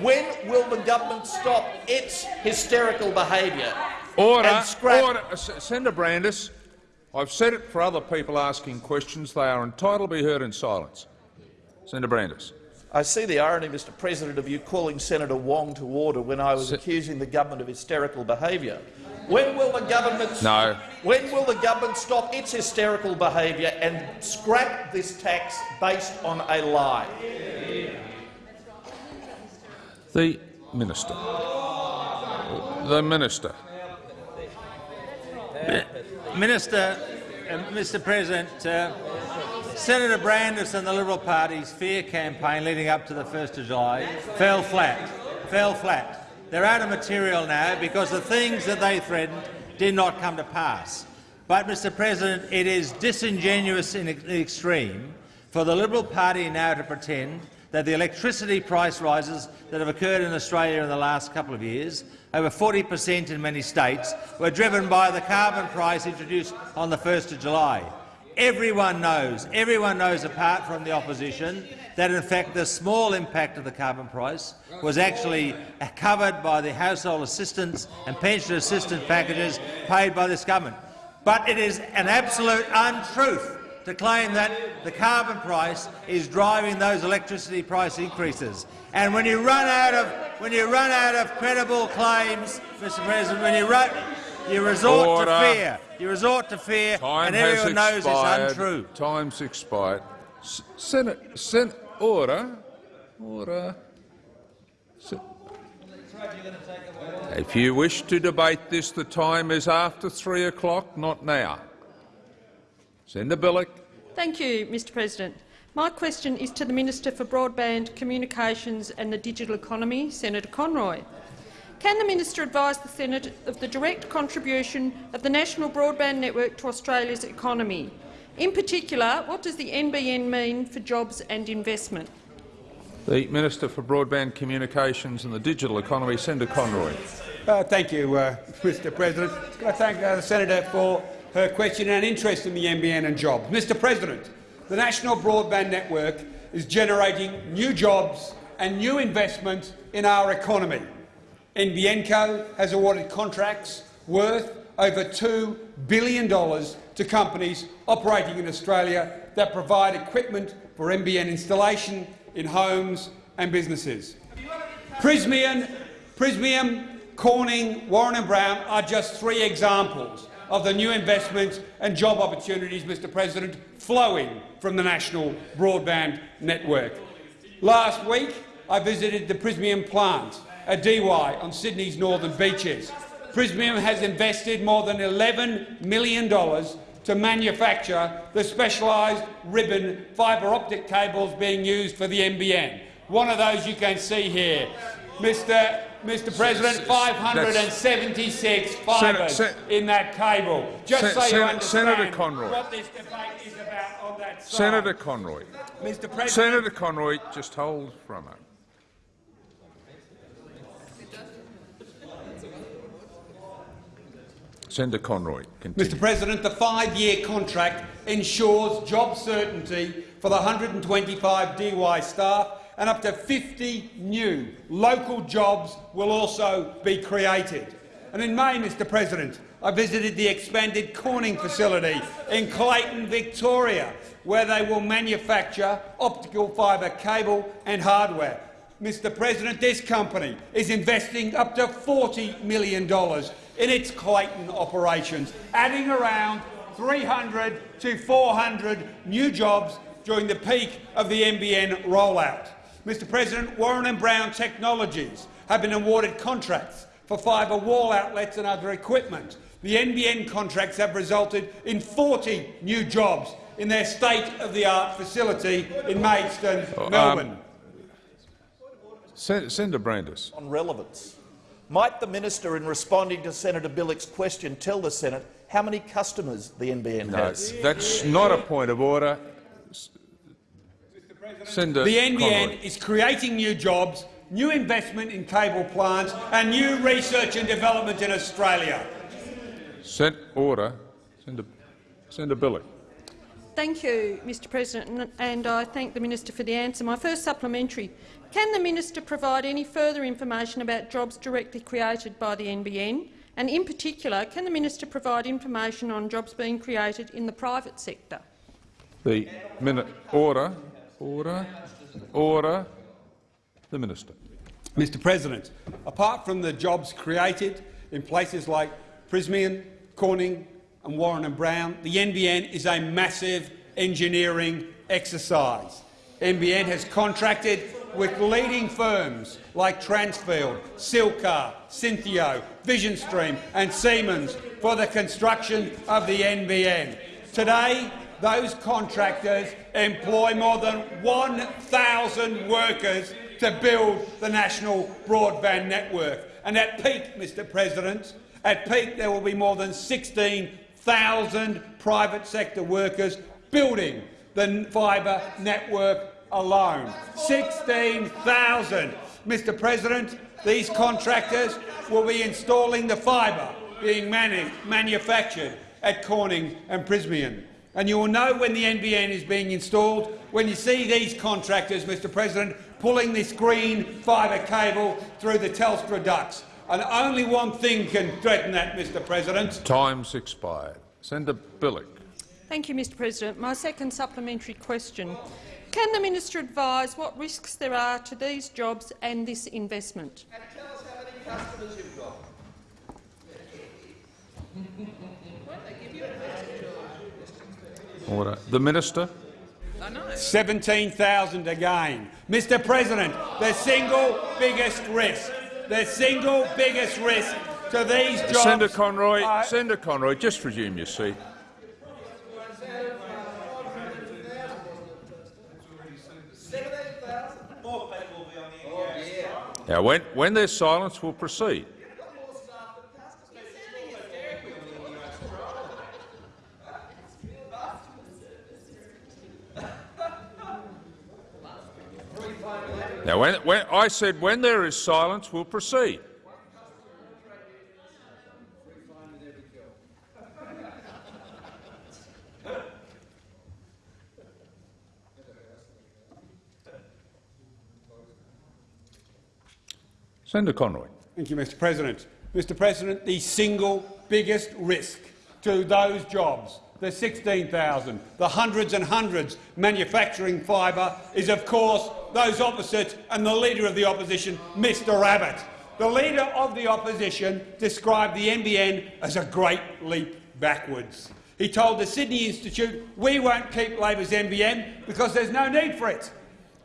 when will the government stop its hysterical behaviour Order. and scrap Order. Senator Brandis. I've said it for other people asking questions. They are entitled to be heard in silence. Senator Brandis. I see the irony, Mr President, of you calling Senator Wong to order when I was accusing the government of hysterical behaviour. When will the government No. When will the government stop its hysterical behaviour and scrap this tax based on a lie? The minister. The minister. Minister, uh, Mr. President, uh, Senator Brandis and the Liberal Party's fear campaign leading up to the 1st of July fell flat. Fell flat. They're out of material now because the things that they threatened did not come to pass. But, Mr. President, it is disingenuous in the extreme for the Liberal Party now to pretend that the electricity price rises that have occurred in Australia in the last couple of years, over 40 per cent in many states, were driven by the carbon price introduced on the 1st of July. Everyone knows, everyone knows apart from the opposition, that in fact the small impact of the carbon price was actually covered by the household assistance and pension assistance packages paid by this government. But it is an absolute untruth to claim that the carbon price is driving those electricity price increases. And when you run out of when you run out of credible claims, Mr. President, when you run, you resort Order. to fear. You resort to fear, Time and everyone knows expired. it's untrue. Time's expired. S- Senate, Sen order, order. If you wish to debate this, the time is after three o'clock, not now. Senator Bilyk. Thank you, Mr President. My question is to the Minister for Broadband Communications and the Digital Economy, Senator Conroy. Can the minister advise the Senate of the direct contribution of the National Broadband Network to Australia's economy? In particular, what does the NBN mean for jobs and investment? The Minister for Broadband Communications and the Digital Economy, Senator Conroy. Uh, thank you, uh, Mr President. Can I thank uh, the senator for her question and interest in the NBN and jobs. Mr President, the National Broadband Network is generating new jobs and new investment in our economy. NBNco has awarded contracts worth over $2 billion to companies operating in Australia that provide equipment for NBN installation in homes and businesses. Prysmian, Prysmian, Corning, Warren and Brown are just three examples of the new investments and job opportunities, Mr President, flowing from the National Broadband Network. Last week, I visited the Prysmian plant at Dee Why on Sydney's northern beaches. Prysmian has invested more than $11 million to manufacture the specialised ribbon fibre optic cables being used for the NBN. One of those you can see here. Mr. Mr. President, 576 fibres Sen- in that cable. Just Sen- so you Sen- understand Senator Conroy. what this debate is about on that side. Senator Conroy. Mr. President, Senator Conroy, just hold for a moment. Senator Conroy, continue. Mr President, the five-year contract ensures job certainty for the 125 Dee Why staff and up to 50 new local jobs will also be created. And in May, Mr President, I visited the expanded Corning facility in Clayton, Victoria, where they will manufacture optical fibre cable and hardware. Mr President, this company is investing up to $40 million in its Clayton operations, adding around 300 to 400 new jobs during the peak of the NBN rollout. Mr President, Warren and Brown Technologies have been awarded contracts for fibre wall outlets and other equipment. The NBN contracts have resulted in 40 new jobs in their state-of-the-art facility in Maidstone, um, Melbourne. Sen- Senator Brandis. on relevance. Might the minister, in responding to Senator Bilyk's question, tell the Senate how many customers the NBN No, has? that's not a point of order. S- Senator The NBN Conroy. is creating new jobs, new investment in cable plants and new research and development in Australia. Sen- order. Senator, Senator Bilyk. Thank you, Mr President, and I thank the minister for the answer. My first supplementary. Can the minister provide any further information about jobs directly created by the NBN? And in particular, can the minister provide information on jobs being created in the private sector? The minute. Order. Order. Order. The minister. Mr President, apart from the jobs created in places like Prysmian, Corning and Warren and Brown, the NBN is a massive engineering exercise. NBN has contracted with leading firms like Transfield, Silcar, Syntheo, VisionStream and Siemens for the construction of the NBN. Today, those contractors employ more than 1,000 workers to build the national broadband network. And at peak, Mr President, at peak there will be more than 16,000 private sector workers building the fibre network alone. 16,000. Mr President, these contractors will be installing the fibre being manu manufactured at Corning and Prysmian. And you will know when the NBN is being installed when you see these contractors, Mr President, pulling this green fibre cable through the Telstra ducts. And only one thing can threaten that, Mr President. Time's expired. Senator Bilyk. Thank you, Mr President. My second supplementary question. Can the minister advise what risks there are to these jobs and this investment? And tell us how many customers you've got. 'Order. The minister. 17,000 again. Mr President, the single biggest risk, the single biggest risk to these jobs— Senator Conroy, are- Senator Conroy, just resume your seat. Now, when, when there's silence, we'll proceed. Now, when, when I said when there is silence, we'll proceed. Senator Conroy. Thank you, Mr President. Mr President, the single biggest risk to those jobs, the 16,000, the hundreds and hundreds manufacturing fibre, is of course those opposite and the Leader of the Opposition, Mr Abbott. The Leader of the Opposition described the NBN as a great leap backwards. He told the Sydney Institute, we won't keep Labor's NBN because there's no need for it.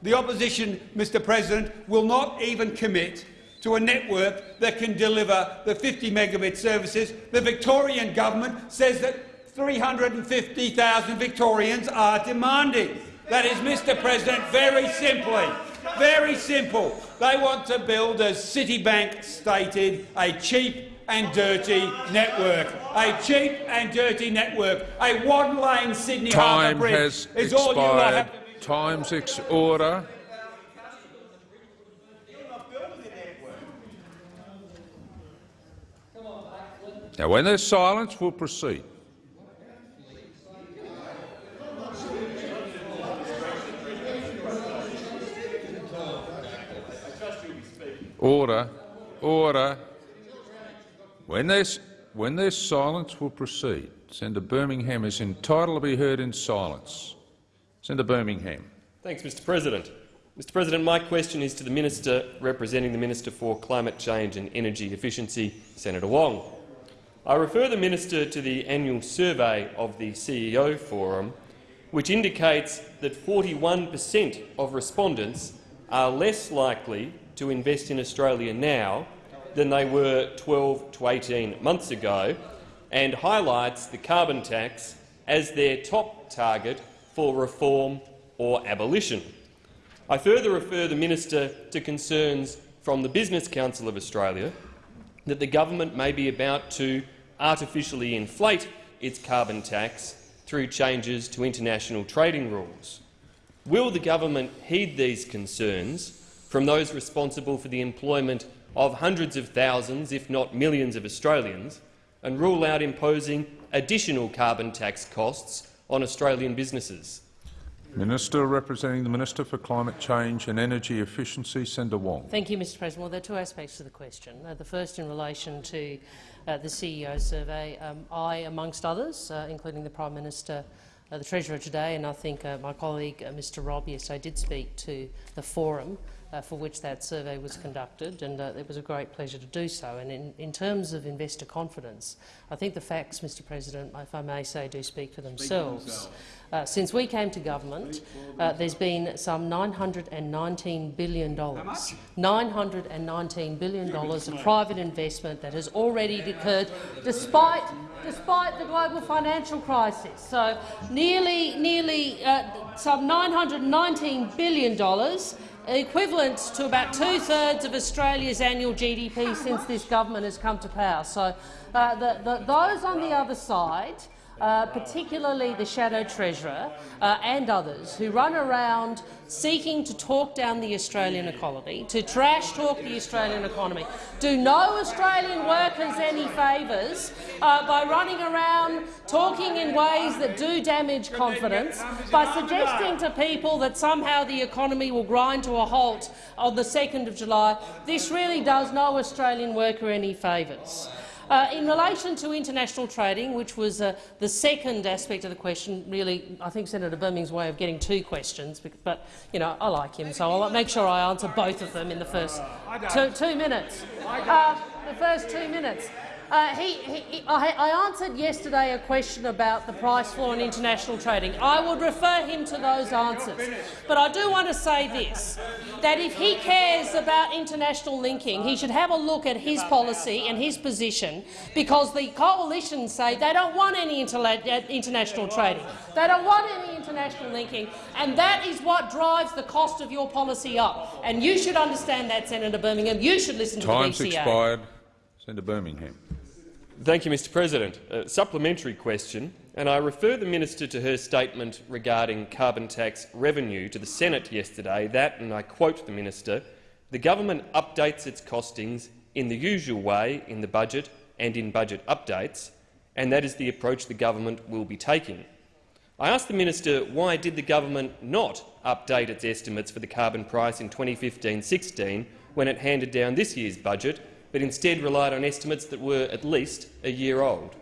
The opposition, Mr President, will not even commit to a network that can deliver the 50 megabit services. The Victorian government says that 350,000 Victorians are demanding. That is, Mr President, very simply, very simple. They want to build, as Citibank stated, a cheap and dirty network. A cheap and dirty network. A one-lane Sydney Harbour Time Bridge has is all you expired. have Time's ex order. Now, when there's silence, we'll proceed. Order. Order. When there's, when silence, we'll proceed. Senator Birmingham is entitled to be heard in silence. Senator Birmingham. Thanks, Mr President. Mr President, my question is to the Minister representing the Minister for Climate Change and Energy Efficiency, Senator Wong. I refer the Minister to the annual survey of the CEO Forum, which indicates that 41 per cent of respondents are less likely to invest in Australia now than they were 12 to 18 months ago, and highlights the carbon tax as their top target for reform or abolition. I further refer the minister to concerns from the Business Council of Australia that the government may be about to artificially inflate its carbon tax through changes to international trading rules. Will the government heed these concerns from those responsible for the employment of hundreds of thousands, if not millions of Australians, and rule out imposing additional carbon tax costs on Australian businesses? Minister representing the Minister for Climate Change and Energy Efficiency, Senator Wong. Thank you, Mr President. Well, there are two aspects to the question. Uh, the first in relation to uh, the CEO survey. Um, I, amongst others, uh, including the Prime Minister, uh, the Treasurer today, and I think uh, my colleague uh, Mr Robb I did speak to the forum uh, for which that survey was conducted, and uh, it was a great pleasure to do so. And in, in terms of investor confidence, I think the facts, Mr President, if I may say, do speak for themselves. Uh, since we came to government, uh, there's been some $919 billion, $919 billion of private investment that has already occurred, despite, despite the global financial crisis. So nearly, nearly uh, some $919 billion equivalent to about two-thirds of Australia's annual GDP since this government has come to power. So uh, the, the, those on the other side uh, particularly the Shadow Treasurer uh, and others, who run around seeking to talk down the Australian economy, to trash-talk the Australian economy, do no Australian workers any favours uh, by running around talking in ways that do damage confidence, by suggesting to people that somehow the economy will grind to a halt on the 2nd of July. This really does no Australian worker any favours. Uh, in relation to international trading, which was uh, the second aspect of the question, really, I think Senator Birmingham's way of getting two questions, but you know, I like him, so I'll make sure I answer both of them in the first two, two minutes. Uh, the first two minutes. Uh, he, he, I, I, answered yesterday a question about the price floor in international trading. I would refer him to those answers. But I do want to say this, that if he cares about international linking, he should have a look at his policy and his position, because the coalition say they don't want any international trading. They don't want any international linking, and that is what drives the cost of your policy up. And you should understand that, Senator Birmingham. You should listen to Time's the BCA. expired. Senator Birmingham. Thank you, Mr President. A supplementary question, and I refer the minister to her statement regarding carbon tax revenue to the Senate yesterday that, and I quote the minister, the government updates its costings in the usual way in the budget and in budget updates, and that is the approach the government will be taking. I asked the minister why did the government not update its estimates for the carbon price in 2015-16 when it handed down this year's budget but instead relied on estimates that were at least a year old.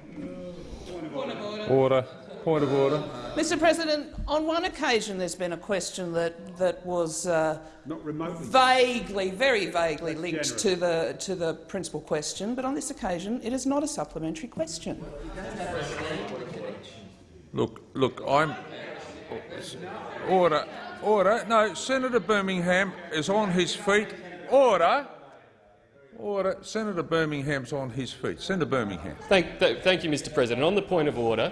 Order. Point of order. Mr President, on one occasion there's been a question that, that was uh, vaguely, very vaguely linked to the, to the principal question, but on this occasion it is not a supplementary question. Look, look, I'm... Order. Order. No, Senator Birmingham is on his feet. Order. Order. Senator Birmingham's on his feet. Senator Birmingham. Thank, th thank you, Mr President. On the point of order,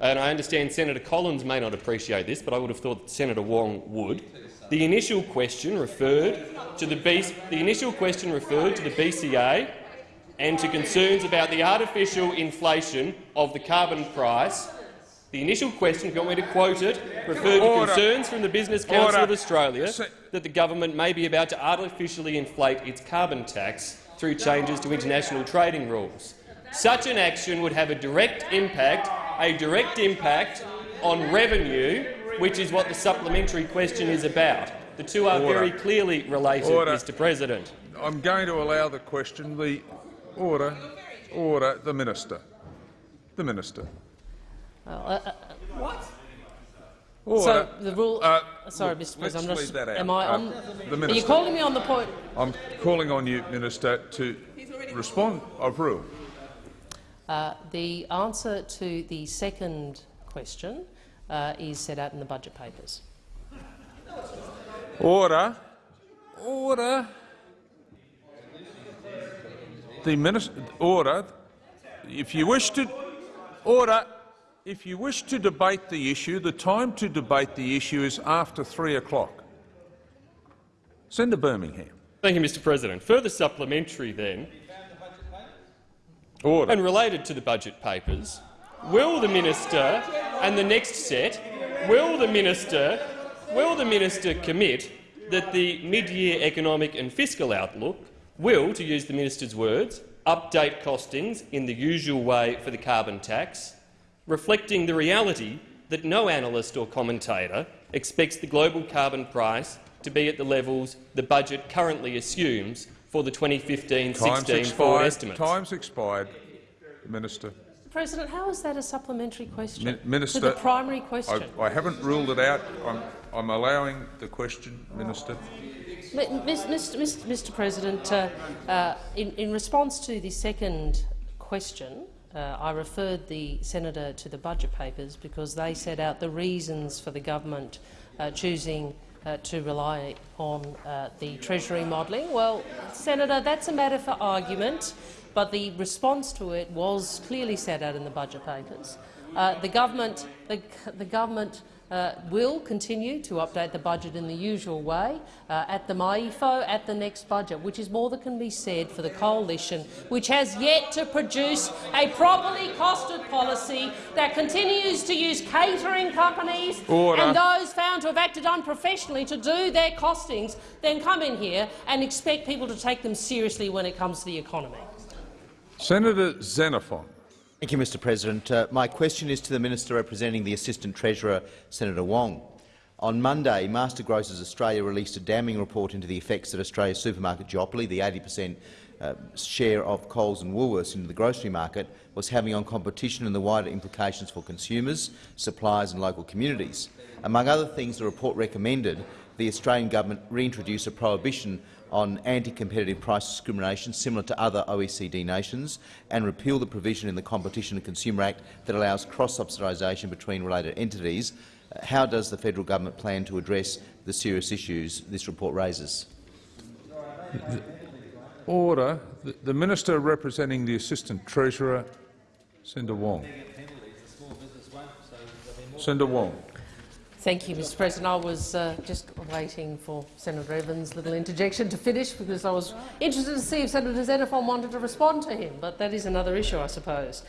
and I understand Senator Collins may not appreciate this, but I would have thought Senator Wong would. The initial question referred to the, B the initial question referred to the BCA and to concerns about the artificial inflation of the carbon price. The initial question, if you want me to quote it, referred Order. to concerns from the Business Council Order. of Australia that the government may be about to artificially inflate its carbon tax through changes to international trading rules. Such an action would have a direct impact, a direct impact on revenue, which is what the supplementary question is about. The two are Order. very clearly related, Order. Mr President. I'm going to allow the question. The order. Order. The minister. The minister. Well, uh, uh, What? Order. So the rule. Uh, sorry, look, Mr. President. I'm just, am I Uh, on? the are you calling me on the point? I'm calling on you, Minister, to respond. I've ruled. Uh, the answer to the second question uh, is set out in the budget papers. Order. Order. The minister. Order. If you wish to. Order. If you wish to debate the issue, the time to debate the issue is after three o'clock. Senator Birmingham. Thank you, Mr President. Further supplementary, then, Order. and related to the budget papers, will the minister and the next set, will the minister, will the minister commit that the mid-year economic and fiscal outlook will, to use the minister's words, update costings in the usual way for the carbon tax, reflecting the reality that no analyst or commentator expects the global carbon price to be at the levels the budget currently assumes for the 2015-16 Time's forward expired. estimates. Time's expired. Minister. President, how is that a supplementary question Minister, to the primary question? I, I haven't ruled it out. I'm, I'm allowing the question, Minister. M- Mr. Mr. Mr. President, uh, uh, in, in response to the second question, uh, I referred the senator to the budget papers because they set out the reasons for the government uh, choosing uh, to rely on uh, the Treasury modelling. Well, Senator, that's a matter for argument, but the response to it was clearly set out in the budget papers. Uh, the government, the, the government uh, will continue to update the budget in the usual way uh, at the MYEFO at the next budget, which is more that can be said for the coalition, which has yet to produce a properly costed policy that continues to use catering companies Order. and those found to have acted unprofessionally to do their costings, then come in here and expect people to take them seriously when it comes to the economy. Senator Xenophon. Thank you, Mr President. Uh, my question is to the Minister representing the Assistant Treasurer, Senator Wong. On Monday, Master Grocers Australia released a damning report into the effects that Australia's supermarket duopoly, the 80 per cent uh, share of Coles and Woolworths in the grocery market, was having on competition and the wider implications for consumers, suppliers and local communities. Among other things, the report recommended the Australian government reintroduce a prohibition on anti-competitive price discrimination similar to other OECD nations and repeal the provision in the Competition and Consumer Act that allows cross-subsidisation between related entities. Uh, How does the federal government plan to address the serious issues this report raises? Order. The, the Minister representing the Assistant Treasurer, Senator Wong. Senator Wong. Thank you, Mr President. I was uh, just waiting for Senator Evans' little interjection to finish because I was interested to see if Senator Xenophon wanted to respond to him, but that is another issue, I suppose.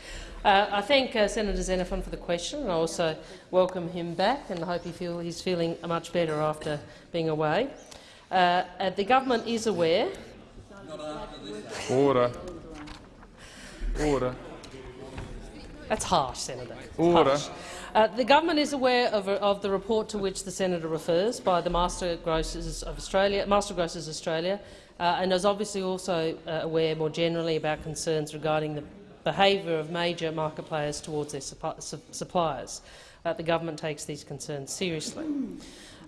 Uh, I thank uh, Senator Xenophon for the question, and I also welcome him back and hope he feel he's feeling much better after being away. Uh, uh, the government is aware. Order. Order. That's harsh, Senator. Order. harsh. Uh, the government is aware of, of, the report to which the senator refers by the Master Grocers of Australia, Master Grocers Australia, uh, and is obviously also uh, aware more generally about concerns regarding the behaviour of major market players towards their suppliers. Uh, the government takes these concerns seriously.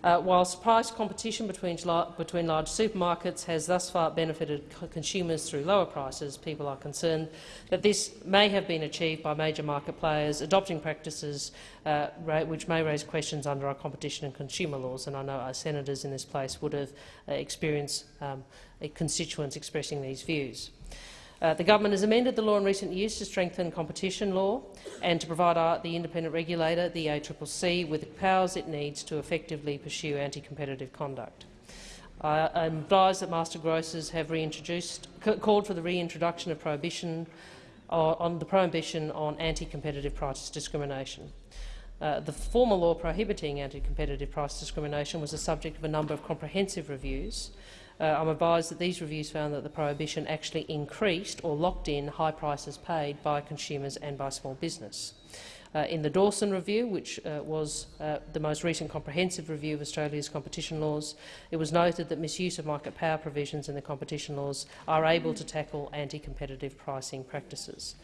Uh, whilst price competition between, between large supermarkets has thus far benefited consumers through lower prices, people are concerned that this may have been achieved by major market players adopting practices uh, which may raise questions under our competition and consumer laws. And I know our senators in this place would have uh, experienced um, constituents expressing these views. Uh, the government has amended the law in recent years to strengthen competition law and to provide our, the independent regulator, the ACCC, with the powers it needs to effectively pursue anti-competitive conduct. I am advised that master grocers have reintroduced, called for the reintroduction of prohibition on, on the prohibition on anti-competitive price discrimination. Uh, the former law prohibiting anti-competitive price discrimination was the subject of a number of comprehensive reviews, uh, I'm advised that these reviews found that the prohibition actually increased or locked in high prices paid by consumers and by small business. Uh, in the Dawson Review, which uh, was uh, the most recent comprehensive review of Australia's competition laws, it was noted that misuse of market power provisions in the competition laws are able to tackle anti-competitive pricing practices.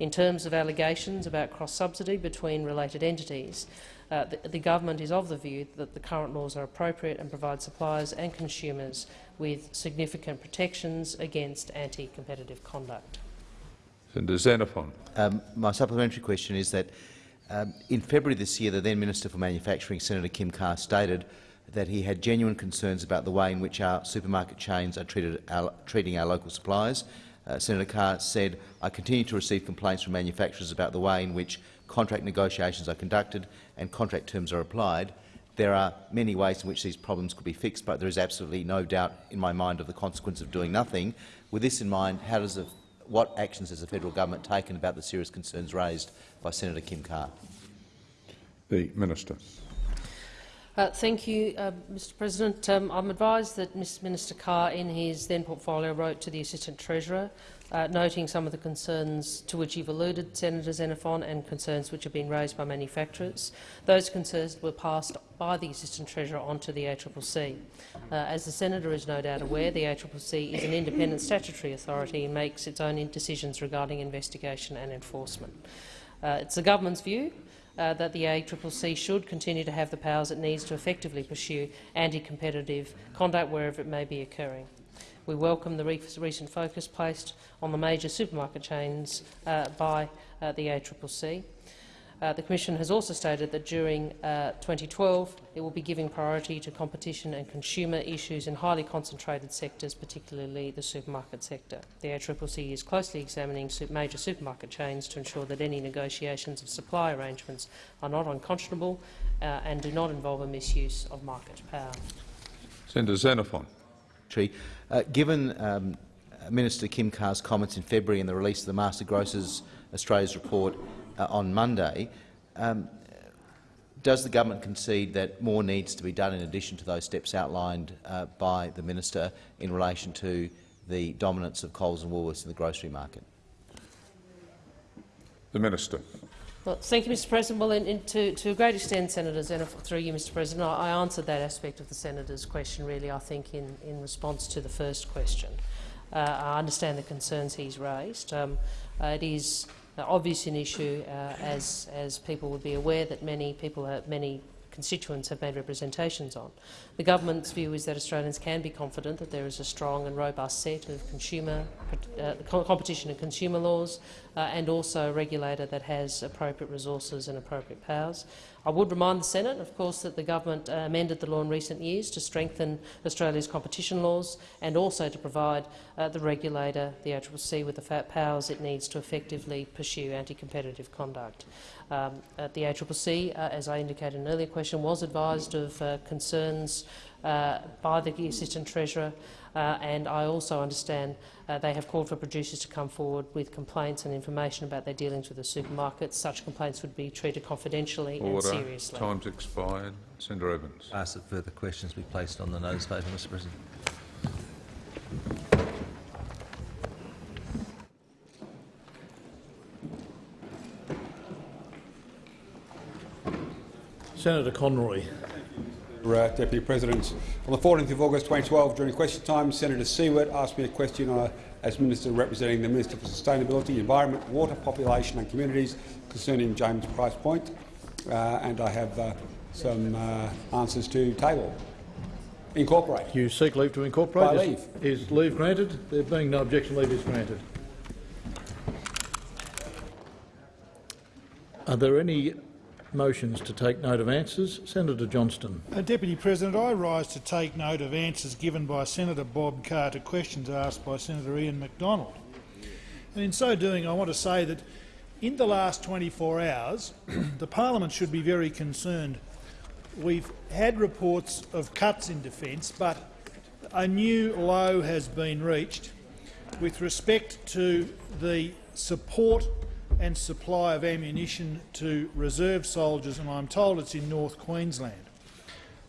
In terms of allegations about cross-subsidy between related entities, uh, the, the, government is of the view that the current laws are appropriate and provide suppliers and consumers with significant protections against anti-competitive conduct. Senator Xenophon. Um, my supplementary question is that um, in February this year, the then Minister for Manufacturing, Senator Kim Carr, stated that he had genuine concerns about the way in which our supermarket chains are treated, our, treating our local suppliers. Uh, Senator Carr said, I continue to receive complaints from manufacturers about the way in which contract negotiations are conducted and contract terms are applied. There are many ways in which these problems could be fixed, but there is absolutely no doubt in my mind of the consequence of doing nothing. With this in mind, how does the what actions has the federal government taken about the serious concerns raised by Senator Kim Carr? The Minister. Uh, thank you, uh, Mr President. Um, I'm advised that Mr Minister Carr, in his then portfolio, wrote to the Assistant Treasurer, uh, noting some of the concerns to which you've alluded, Senator Xenophon, and concerns which have been raised by manufacturers. Those concerns were passed by the Assistant Treasurer onto the ACCC. Uh, as the Senator is no doubt aware, the ACCC is an independent statutory authority and makes its own decisions regarding investigation and enforcement. Uh, it's the government's view uh, that the ACCC should continue to have the powers it needs to effectively pursue anti-competitive conduct wherever it may be occurring. We welcome the recent focus placed on the major supermarket chains uh, by uh, the ACCC. Uh, the Commission has also stated that during uh, 2012 it will be giving priority to competition and consumer issues in highly concentrated sectors, particularly the supermarket sector. The ACCC is closely examining major supermarket chains to ensure that any negotiations of supply arrangements are not unconscionable uh, and do not involve a misuse of market power. Senator Xenophon. Uh, given um, Minister Kim Carr's comments in February and the release of the Master Grocers Australia's report uh, on Monday, um, does the government concede that more needs to be done in addition to those steps outlined uh, by the minister in relation to the dominance of Coles and Woolworths in the grocery market? The minister. Well, thank you, Mr. President. Well, in, in, to, to, a great extent, Senator Xenophon, through you, Mr. President, I, I, answered that aspect of the senator's question, really, I think, in, in response to the first question. Uh, I understand the concerns he's raised. Um, uh, it is uh, obvious an issue, uh, as, as people would be aware, that many people, have, many constituents have made representations on. The government's view is that Australians can be confident that there is a strong and robust set of consumer uh, competition and consumer laws uh, and also a regulator that has appropriate resources and appropriate powers. I would remind the Senate, of course, that the government uh, amended the law in recent years to strengthen Australia's competition laws and also to provide uh, the regulator, the ACCC, with the powers it needs to effectively pursue anti-competitive conduct. Um, the ACCC, uh, as I indicated in an earlier question, was advised of uh, concerns uh, by the Assistant Treasurer, uh, and I also understand uh, they have called for producers to come forward with complaints and information about their dealings with the supermarkets. Such complaints would be treated confidentially Order. and seriously. Time's expired. Senator Evans. I ask that further questions be placed on the notice paper, Mr President. Senator Conroy. Uh, Deputy President. On the 14th of August 2012, during question time, Senator Siewert asked me a question uh, as Minister representing the Minister for Sustainability, Environment, Water, Population and Communities concerning James Price Point, uh, and I have uh, some uh, answers to table. Incorporate. You seek leave to incorporate? By is, leave. Is leave granted? There being no objection, leave is granted. Are there any motions to take note of answers. Senator Johnston. Uh, Deputy President, I rise to take note of answers given by Senator Bob Carr to questions asked by Senator Ian Macdonald. And in so doing, I want to say that in the last 24 hours, *clears throat* the parliament should be very concerned. We've had reports of cuts in defence, but a new low has been reached with respect to the support and supply of ammunition to reserve soldiers, and I'm told it's in North Queensland.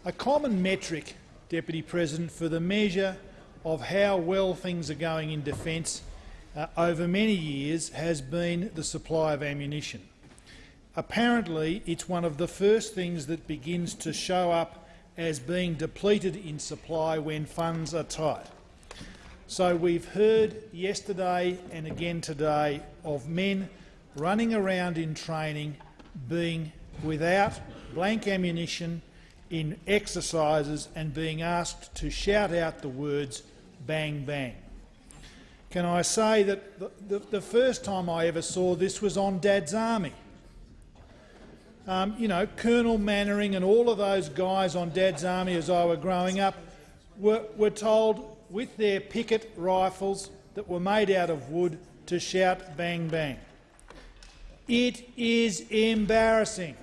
A common metric, Deputy President, for the measure of how well things are going in defence uh, over many years has been the supply of ammunition. Apparently, it's one of the first things that begins to show up as being depleted in supply when funds are tight. So we've heard yesterday and again today of men running around in training, being without blank ammunition in exercises and being asked to shout out the words bang bang. Can I say that the, the, the first time I ever saw this was on Dad's Army. Um, you know, Colonel Mainwaring and all of those guys on Dad's Army as I were growing up were, were told with their picket rifles that were made out of wood to shout bang bang. It is embarrassing.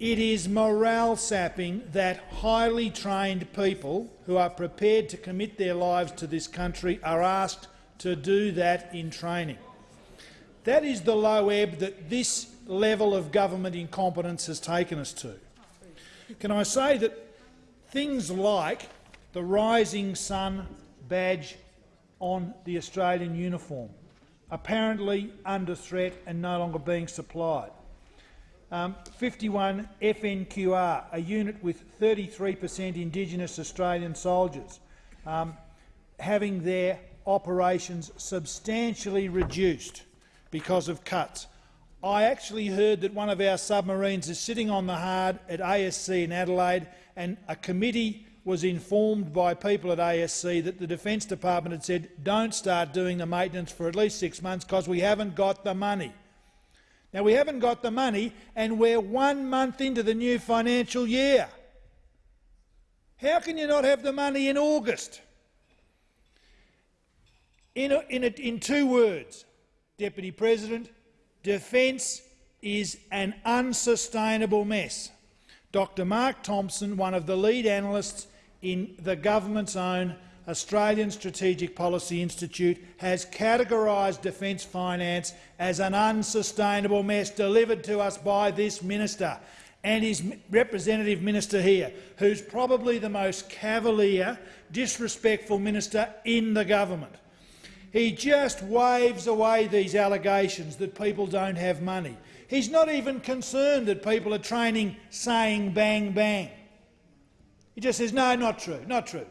It is morale sapping that highly trained people who are prepared to commit their lives to this country are asked to do that in training. That is the low ebb that this level of government incompetence has taken us to. Can I say that things like the Rising Sun badge on the Australian uniform, apparently under threat and no longer being supplied. Um, 51 FNQR, a unit with 33 per cent Indigenous Australian soldiers, um, having their operations substantially reduced because of cuts. I actually heard that one of our submarines is sitting on the hard at ASC in Adelaide and a committee was informed by people at ASC that the Defence Department had said don't start doing the maintenance for at least six months because we haven't got the money. Now, we haven't got the money, and we're one month into the new financial year. How can you not have the money in August? In, a, in, a, in two words, Deputy President, defence is an unsustainable mess. Dr Mark Thompson, one of the lead analysts in the government's own Australian Strategic Policy Institute, has categorised defence finance as an unsustainable mess delivered to us by this minister and his representative minister here, who's probably the most cavalier, disrespectful minister in the government. He just waves away these allegations that people don't have money. He's not even concerned that people are training saying bang bang. He just says, no, not true, not true.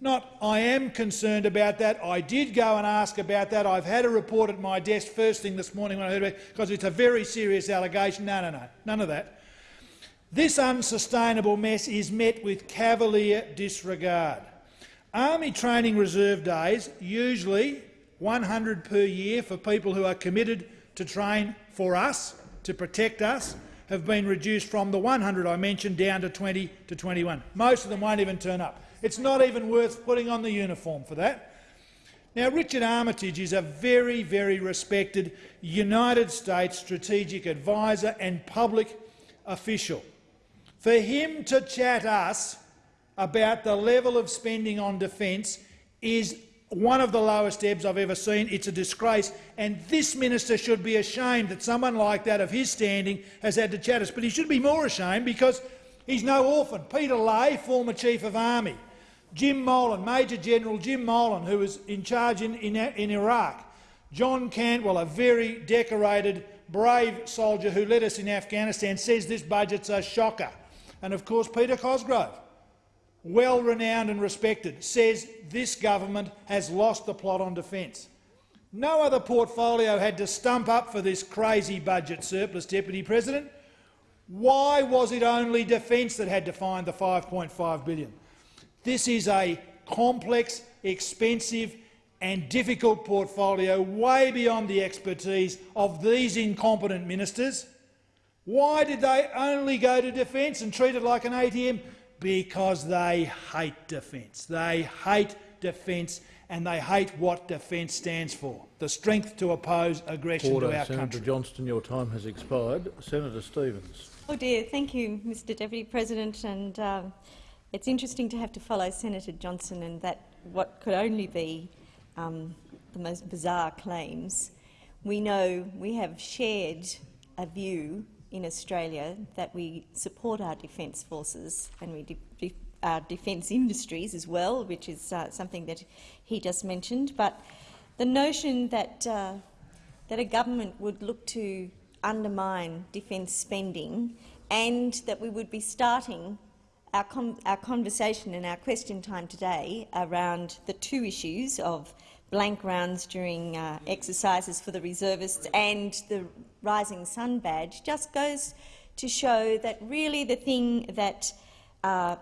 Not, I am concerned about that. I did go and ask about that. I've had a report at my desk first thing this morning when I heard about it, because it's a very serious allegation. No, no, no, none of that. This unsustainable mess is met with cavalier disregard. Army Training Reserve Days, usually 100 per year for people who are committed to train for us, to protect us, have been reduced from the 100 I mentioned down to 20 to 21. Most of them won't even turn up. It's not even worth putting on the uniform for that. Now, Richard Armitage is a very, very respected United States strategic advisor and public official. For him to chat us about the level of spending on defence is one of the lowest ebbs I've ever seen. It's a disgrace, and this minister should be ashamed that someone like that of his standing has had to chat us. But he should be more ashamed because he's no orphan. Peter Leahy, former Chief of Army, Jim Molan, Major General Jim Molan, who was in charge in, in, in Iraq, John Cantwell, a very decorated, brave soldier who led us in Afghanistan, says this budget's a shocker. And of course Peter Cosgrove, well renowned and respected, says this government has lost the plot on defence. No other portfolio had to stump up for this crazy budget surplus, Deputy President. Why was it only defence that had to find the 5.5 billion? This is a complex, expensive and difficult portfolio way beyond the expertise of these incompetent ministers. Why did they only go to defence and treat it like an ATM? Because they hate defence. They hate defence and they hate what defence stands for, the strength to oppose aggression Order. to our Senator country. Johnston, your time has expired. Senator Stephens. Oh dear, thank you, Mr Deputy President. And uh, it's interesting to have to follow Senator Johnston and that what could only be um, the most bizarre claims. We know we have shared a view in Australia that we support our defence forces and we de de our defence industries as well, which is uh, something that he just mentioned. But the notion that, uh, that a government would look to undermine defence spending and that we would be starting our, our conversation and our question time today around the two issues of blank rounds during uh, exercises for the reservists and the Rising Sun badge just goes to show that really the thing that uh,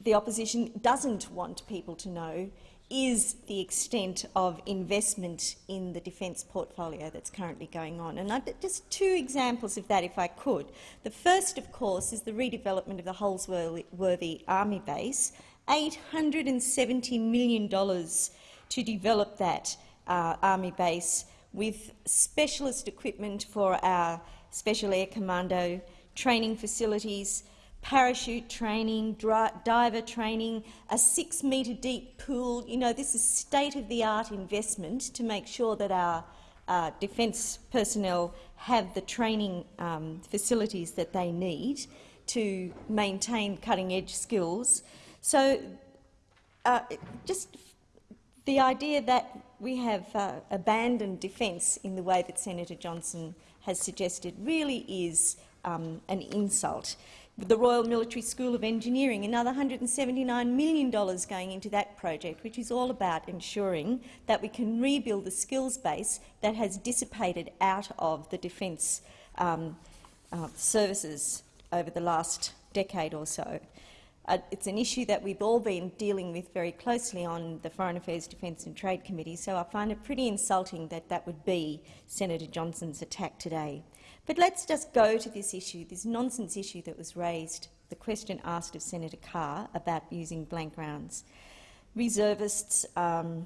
the opposition doesn't want people to know is the extent of investment in the defence portfolio that's currently going on. And I've, just two examples of that, if I could. The first, of course, is the redevelopment of the Holsworthy Army Base, $870 million to develop that uh, Army base with specialist equipment for our Special Air Commando training facilities, parachute training, diver training, a six-metre deep pool. You know, this is state-of-the-art investment to make sure that our uh, defence personnel have the training um, facilities that they need to maintain cutting-edge skills. So uh, just the idea that we have uh, abandoned defence in the way that Senator Johnston has suggested really is um, an insult. The Royal Military School of Engineering, another $179 million going into that project, which is all about ensuring that we can rebuild the skills base that has dissipated out of the defence um, uh, services over the last decade or so. Uh, it's an issue that we've all been dealing with very closely on the Foreign Affairs, Defence and Trade Committee, so I find it pretty insulting that that would be Senator Johnston's attack today. But let's just go to this issue, this nonsense issue that was raised, the question asked of Senator Carr about using blank rounds. Reservists, um,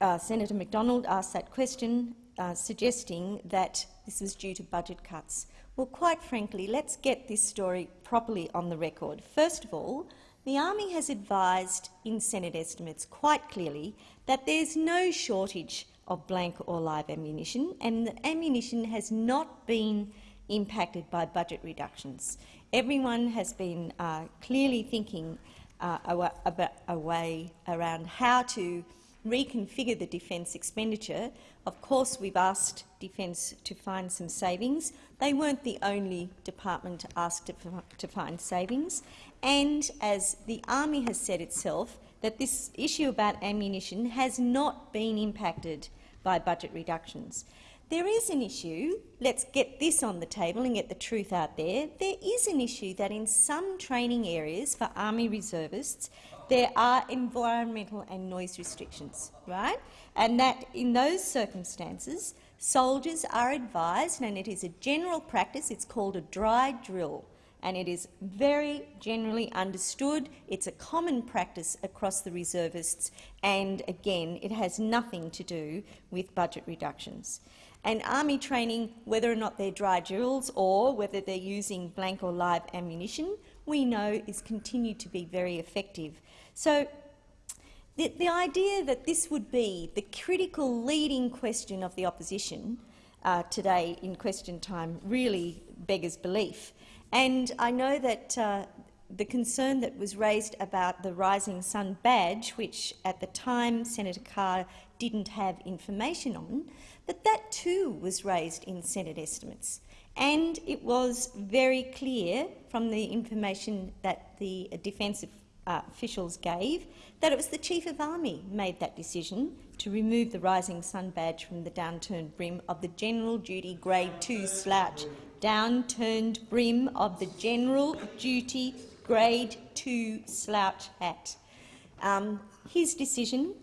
uh, Senator Macdonald asked that question, uh, suggesting that this was due to budget cuts. Well, quite frankly, let's get this story properly on the record. First of all, the Army has advised in Senate estimates quite clearly that there's no shortage of blank or live ammunition, and the ammunition has not been impacted by budget reductions. Everyone has been uh, clearly thinking uh, about a way around how to reconfigure the defence expenditure. Of course, we've asked Defence to find some savings. They weren't the only department asked to, find savings. And as the Army has said itself, that this issue about ammunition has not been impacted by budget reductions. There is an issue, let's get this on the table and get the truth out there, there is an issue that in some training areas for Army reservists there are environmental and noise restrictions, right? And that in those circumstances, soldiers are advised, and it is a general practice, it's called a dry drill, and it is very generally understood. It's a common practice across the reservists, and again, it has nothing to do with budget reductions. And army training, whether or not they're dry drills or whether they're using blank or live ammunition, we know is continued to be very effective. So the, the idea that this would be the critical leading question of the opposition uh, today in question time really beggars belief. And I know that uh, the concern that was raised about the Rising Sun badge, which at the time Senator Carr didn't have information on, that that too was raised in Senate estimates. And it was very clear from the information that the Defence uh, officials gave that it was the Chief of Army made that decision to remove the Rising Sun badge from the downturned brim of the General Duty Grade 2 slouch. Downturned brim of the General Duty Grade 2 slouch hat. Um, his decision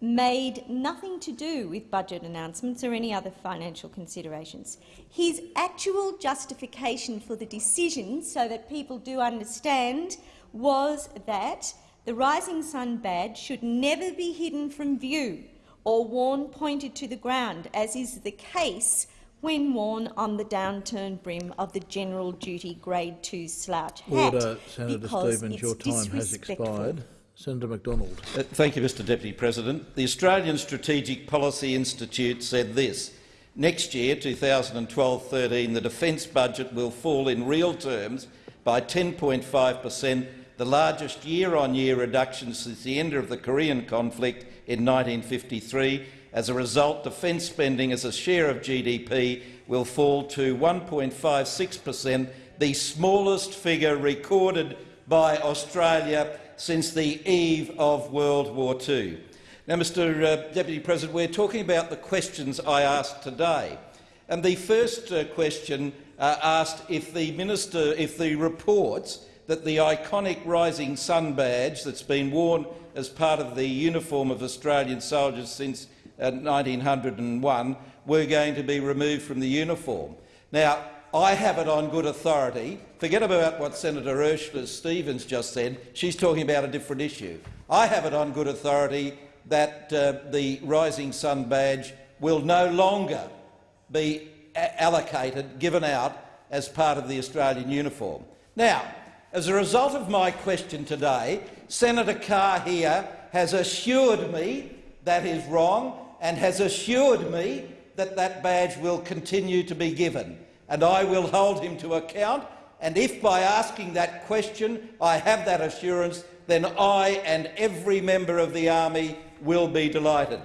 made nothing to do with budget announcements or any other financial considerations. His actual justification for the decision, so that people do understand, was that the Rising Sun badge should never be hidden from view or worn pointed to the ground, as is the case when worn on the downturned brim of the General Duty Grade 2 slouch hat. Order, Senator Stephens, your time has expired. Senator Macdonald. Uh, thank you, Mr Deputy President. The Australian Strategic Policy Institute said this. Next year, 2012-13, the defence budget will fall in real terms by 10.5 per cent, the largest year-on-year -year reduction since the end of the Korean conflict in 1953. As a result, defence spending as a share of GDP will fall to 1.56 per cent, the smallest figure recorded by Australia since the eve of World War II. Now, Mr uh, Deputy President, we're talking about the questions I asked today. And the first uh, question uh, asked if the minister, if the reports that the iconic Rising Sun badge that's been worn as part of the uniform of Australian soldiers since uh, 1901 were going to be removed from the uniform. Now, I have it on good authority. Forget about what Senator Ursula Stephens just said. She's talking about a different issue. I have it on good authority that uh, the Rising Sun badge will no longer be allocated, given out, as part of the Australian uniform. Now, as a result of my question today, Senator Carr here has assured me that is wrong and has assured me that that badge will continue to be given and I will hold him to account. And if by asking that question I have that assurance, then I and every member of the Army will be delighted.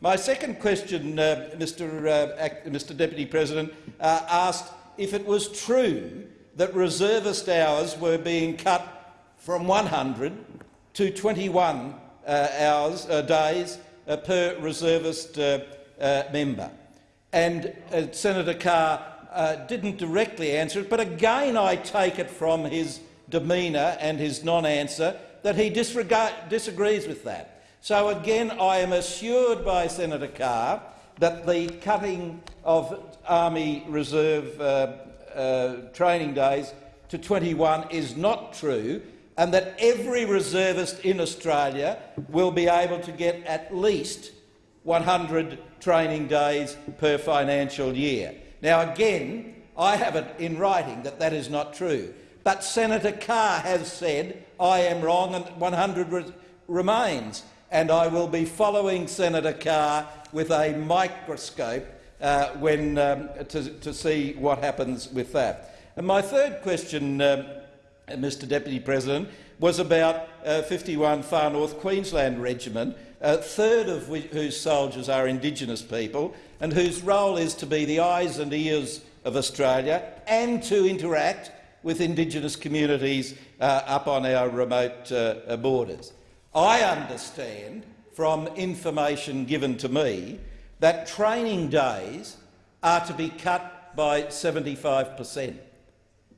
My second question, uh, Mr, uh, Mr Deputy President, uh, asked if it was true that reservist hours were being cut from 100 to 21 uh, hours, uh, days uh, per reservist member. And Senator Carr uh, didn't directly answer it, but again I take it from his demeanour and his non-answer that he disagrees with that. So again, I am assured by Senator Carr that the cutting of Army Reserve uh, training days to 21 is not true and that every reservist in Australia will be able to get at least 100 training days per financial year. Now, again, I have it in writing that that is not true, but Senator Carr has said I am wrong and 100 re remains, and I will be following Senator Carr with a microscope uh, when, um, to, to, see what happens with that. And my third question, um, Mr Deputy President, was about uh, 51 Far North Queensland Regiment, a third of whose soldiers are Indigenous people and whose role is to be the eyes and ears of Australia and to interact with Indigenous communities uh, up on our remote uh, borders. I understand from information given to me that training days are to be cut by 75 per cent.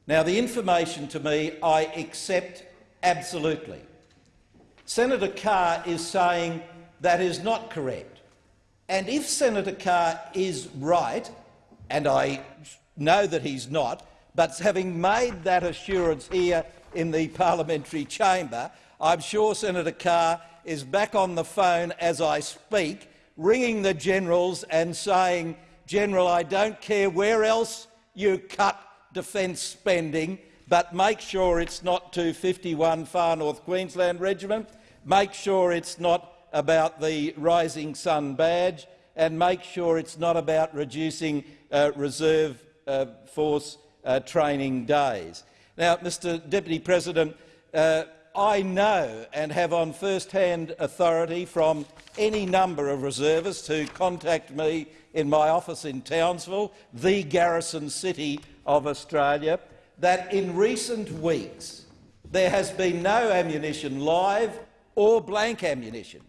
Now, the information to me I accept absolutely. Senator Carr is saying that is not correct. And if Senator Carr is right, and I know that he's not, but having made that assurance here in the parliamentary chamber, I'm sure Senator Carr is back on the phone as I speak ringing the generals and saying, General, I don't care where else you cut defence spending, but make sure it's not to 51 Far North Queensland Regiment, make sure it's not about the Rising Sun badge, and make sure it's not about reducing uh, reserve uh, force uh, training days. Now, Mr Deputy President, uh, I know and have on first-hand authority from any number of reservists who contact me in my office in Townsville, the garrison city of Australia, that in recent weeks there has been no ammunition live or blank ammunition.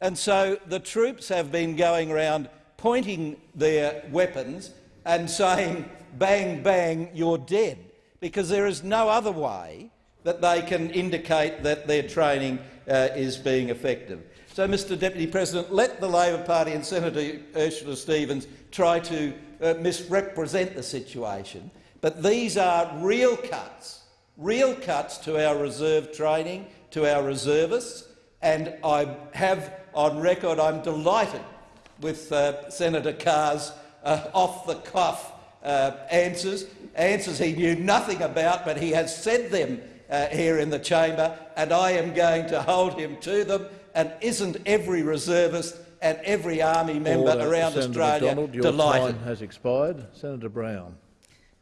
And so the troops have been going around pointing their weapons and saying, bang, bang, you're dead, because there is no other way that they can indicate that their training uh, is being effective. So, Mr Deputy President, let the Labor Party and Senator Ursula Stephens try to uh, misrepresent the situation, but these are real cuts, real cuts to our reserve training, to our reservists, and I have on record I'm delighted with uh, Senator Carr's uh, off-the-cuff uh, answers, answers he knew nothing about, but he has said them uh, here in the chamber, and I am going to hold him to them. And isn't every reservist and every army member Order. around Senator Australia Macdonald, your delighted? time has expired. Senator Brown.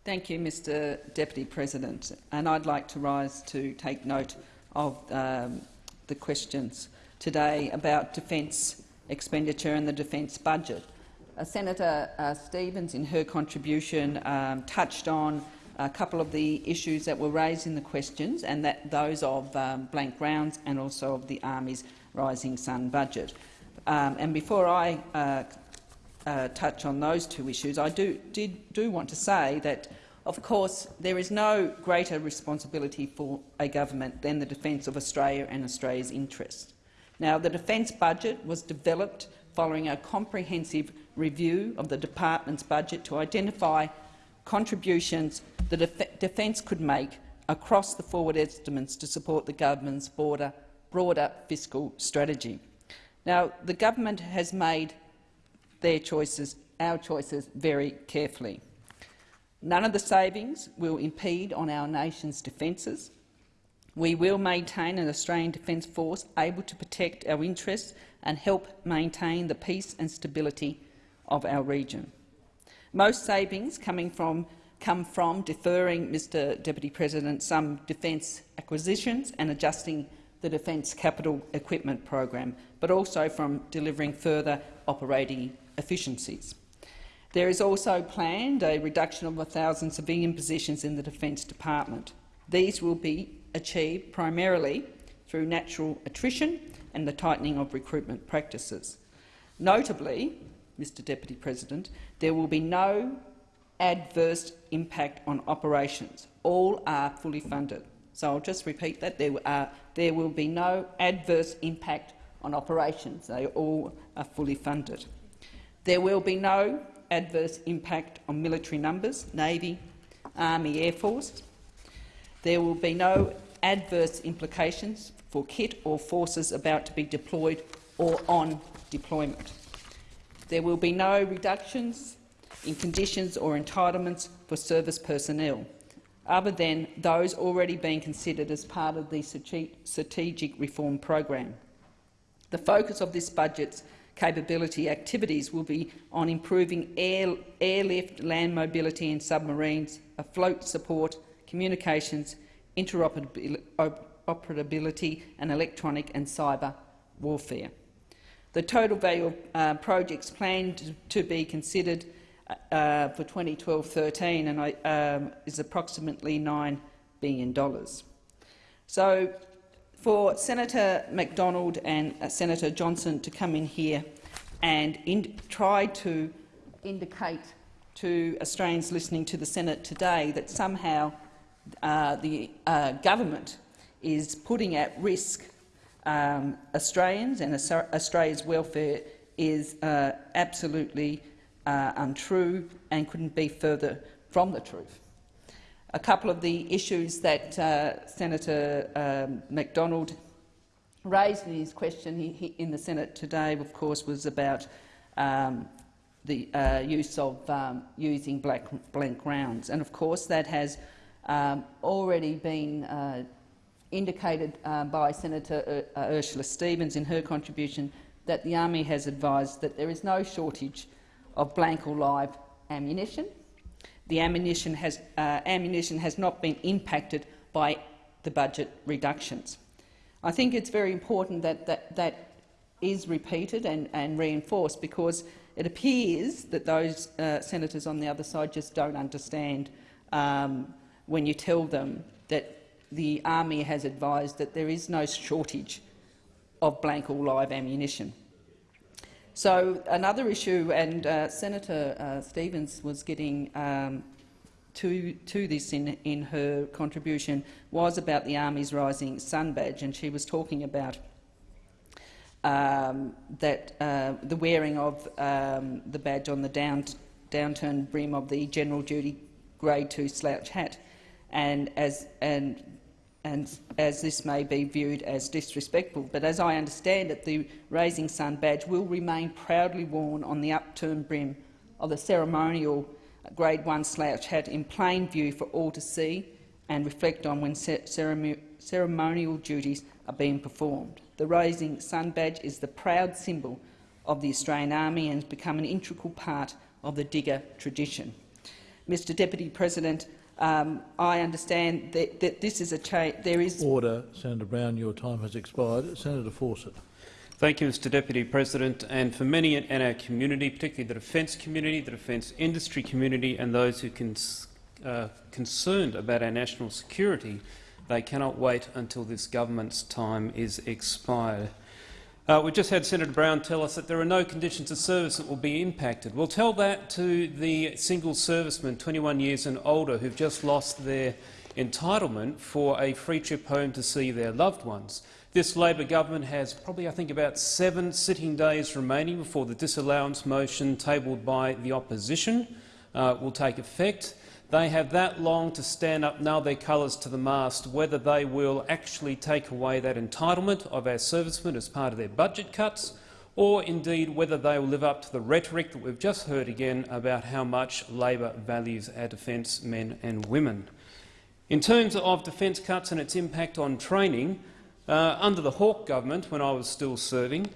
Thank you, Mr Deputy President. And I'd like to rise to take note of um, the questions today about defence expenditure and the defence budget. Uh, Senator uh, Stephens, in her contribution, um, touched on a couple of the issues that were raised in the questions, and that those of um, blank grounds and also of the Army's Rising Sun budget. Um, and before I uh, uh, touch on those two issues, I do, did, do want to say that, of course, there is no greater responsibility for a government than the defence of Australia and Australia's interests. Now, the defence budget was developed following a comprehensive review of the department's budget to identify contributions the def defence could make across the forward estimates to support the government's broader, broader fiscal strategy. Now, the government has made their choices, our choices, very carefully. None of the savings will impede on our nation's defences. We will maintain an Australian Defence Force able to protect our interests and help maintain the peace and stability of our region. Most savings coming from, come from deferring, Mr Deputy President, some defence acquisitions and adjusting the Defence Capital Equipment Program, but also from delivering further operating efficiencies. There is also planned a reduction of 1,000 civilian positions in the Defence Department. These will be achieved primarily through natural attrition and the tightening of recruitment practices. Notably, Mr Deputy President, there will be no adverse impact on operations. All are fully funded. So I'll just repeat that. There, are, uh, there will be no adverse impact on operations. They all are fully funded. There will be no adverse impact on military numbers, Navy, Army, Air Force. There will be no adverse implications for kit or forces about to be deployed or on deployment. There will be no reductions in conditions or entitlements for service personnel, other than those already being considered as part of the strategic reform program. The focus of this budget's capability activities will be on improving air, airlift, land mobility and submarines, afloat support, communications, interoperability and electronic and cyber warfare. The total value of uh, projects planned to be considered uh, for 2012-13 and I, um, is approximately $9 billion. So for Senator Macdonald and uh, Senator Johnston to come in here and in try to indicate to Australians listening to the Senate today that somehow uh, the uh, government is putting at risk um, Australians and Australia's welfare is uh, absolutely uh, untrue and couldn't be further from the truth. A couple of the issues that uh, Senator um, Macdonald raised in his question in the Senate today, of course, was about um, the uh, use of um, using black, blank rounds. And of course, that has um, already been uh, indicated uh, by Senator uh, Ursula Stephens in her contribution that the Army has advised that there is no shortage of blank or live ammunition. The ammunition has, uh, ammunition has not been impacted by the budget reductions. I think it's very important that that, that is repeated and, and, reinforced because it appears that those uh, senators on the other side just don't understand um, when you tell them that the Army has advised that there is no shortage of blank or live ammunition. So another issue, and uh, Senator uh, Stephens was getting um, to, to this in, in her contribution, was about the Army's Rising Sun Badge, and she was talking about um, that uh, the wearing of um, the badge on the down, downturned brim of the general duty grade 2 slouch hat, and as, and and as this may be viewed as disrespectful. But as I understand it, the Rising Sun badge will remain proudly worn on the upturned brim of the ceremonial Grade 1 slouch hat in plain view for all to see and reflect on when ceremonial duties are being performed. The Rising Sun badge is the proud symbol of the Australian Army and has become an integral part of the digger tradition. Mr Deputy President, um, I understand that, that, this is a change. There is order, Senator Brown. Your time has expired. Senator Fawcett. Thank you, Mr Deputy President. And for many in our community, particularly the defence community, the defence industry community and those who are cons uh, concerned about our national security, they cannot wait until this government's time is expired. Uh, we just had Senator Brown tell us that there are no conditions of service that will be impacted. We'll tell that to the single servicemen, 21 years and older, who've just lost their entitlement for a free trip home to see their loved ones. This Labor government has probably, I think, about seven sitting days remaining before the disallowance motion tabled by the opposition uh, will take effect. They have that long to stand up, nail their colours to the mast, whether they will actually take away that entitlement of our servicemen as part of their budget cuts, or indeed whether they will live up to the rhetoric that we've just heard again about how much Labor values our defence men and women. In terms of defence cuts and its impact on training, uh, under the Hawke government, when I was still serving,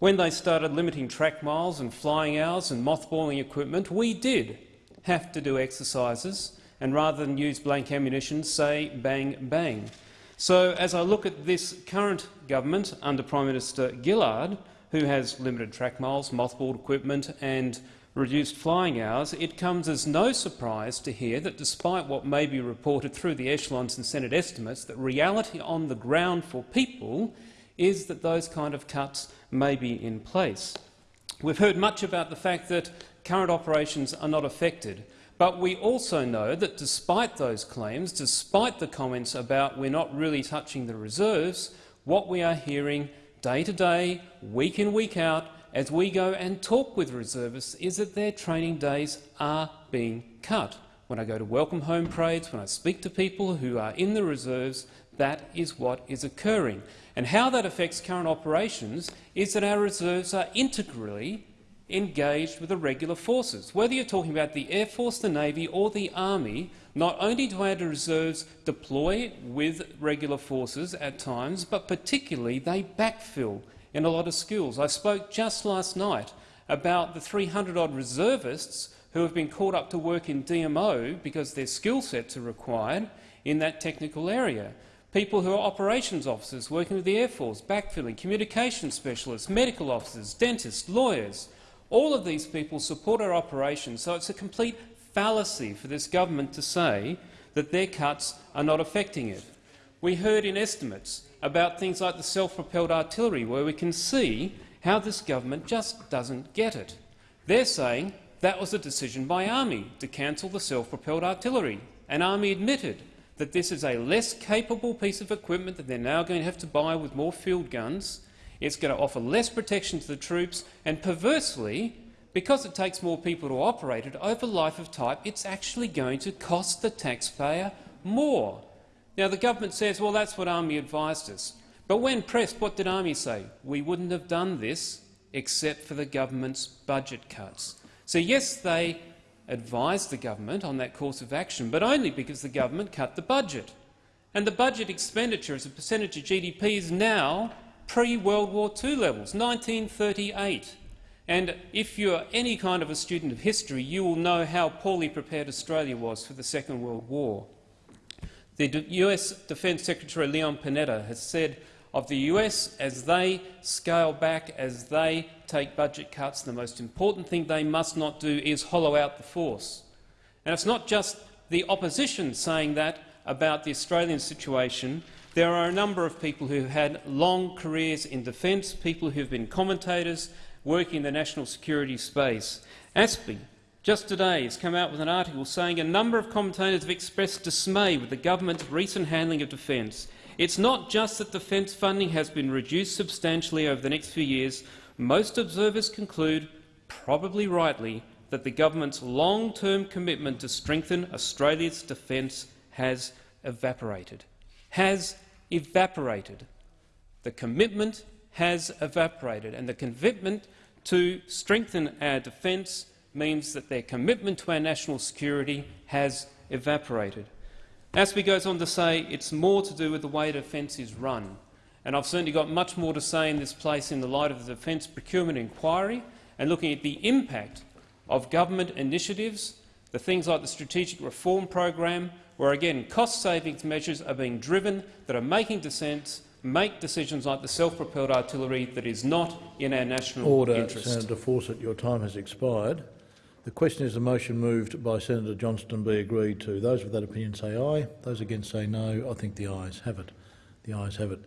when they started limiting track miles and flying hours and mothballing equipment, we did have to do exercises and rather than use blank ammunition, say bang bang. So as I look at this current government under Prime Minister Gillard, who has limited track miles, mothballed equipment and reduced flying hours, it comes as no surprise to hear that despite what may be reported through the echelons and Senate estimates, that reality on the ground for people is that those kind of cuts may be in place. We've heard much about the fact that current operations are not affected. But we also know that despite those claims, despite the comments about we're not really touching the reserves, what we are hearing day to day, week in, week out, as we go and talk with reservists, is that their training days are being cut. When I go to welcome home parades, when I speak to people who are in the reserves, that is what is occurring. And how that affects current operations is that our reserves are integrally engaged with the regular forces. Whether you're talking about the Air Force, the Navy or the Army, not only do our reserves deploy with regular forces at times, but particularly they backfill in a lot of skills. I spoke just last night about the 300-odd reservists who have been called up to work in DMO because their skill sets are required in that technical area people who are operations officers working with the Air Force, backfilling, communication specialists, medical officers, dentists, lawyers. All of these people support our operations, so it's a complete fallacy for this government to say that their cuts are not affecting it. We heard in estimates about things like the self-propelled artillery, where we can see how this government just doesn't get it. They're saying that was a decision by Army to cancel the self-propelled artillery, and Army admitted that this is a less capable piece of equipment that they're now going to have to buy with more field guns. It's going to offer less protection to the troops, and perversely, because it takes more people to operate it over life of type, it's actually going to cost the taxpayer more. Now, the government says, well, that's what Army advised us. But when pressed, what did Army say? We wouldn't have done this except for the government's budget cuts. So yes, they advised the government on that course of action, but only because the government cut the budget. And the budget expenditure as a percentage of GDP is now pre-World War II levels, 1938. And if you're any kind of a student of history, you will know how poorly prepared Australia was for the Second World War. The US Defence Secretary Leon Panetta has said of the US as they scale back, as they take budget cuts, the most important thing they must not do is hollow out the force. And it's not just the opposition saying that about the Australian situation. There are a number of people who have had long careers in defence, people who have been commentators working in the national security space. ASPI, just today, has come out with an article saying a number of commentators have expressed dismay with the government's recent handling of defence. It's not just that defence funding has been reduced substantially over the next few years. Most observers conclude, probably rightly, that the government's long-term commitment to strengthen Australia's defence has evaporated. Has evaporated. The commitment has evaporated, and the commitment to strengthen our defence means that their commitment to our national security has evaporated. ASPI goes on to say it's more to do with the way defence is run. And I've certainly got much more to say in this place in the light of the Defence Procurement Inquiry and looking at the impact of government initiatives, the things like the Strategic Reform Program, where again cost savings measures are being driven that are making dissents, make decisions like the self-propelled artillery that is not in our national Order, interest. Senator Fawcett, your time has expired. The question is the motion moved by Senator Johnston be agreed to. Those with that opinion say aye. Those against say no. I think the ayes have it. The ayes have it.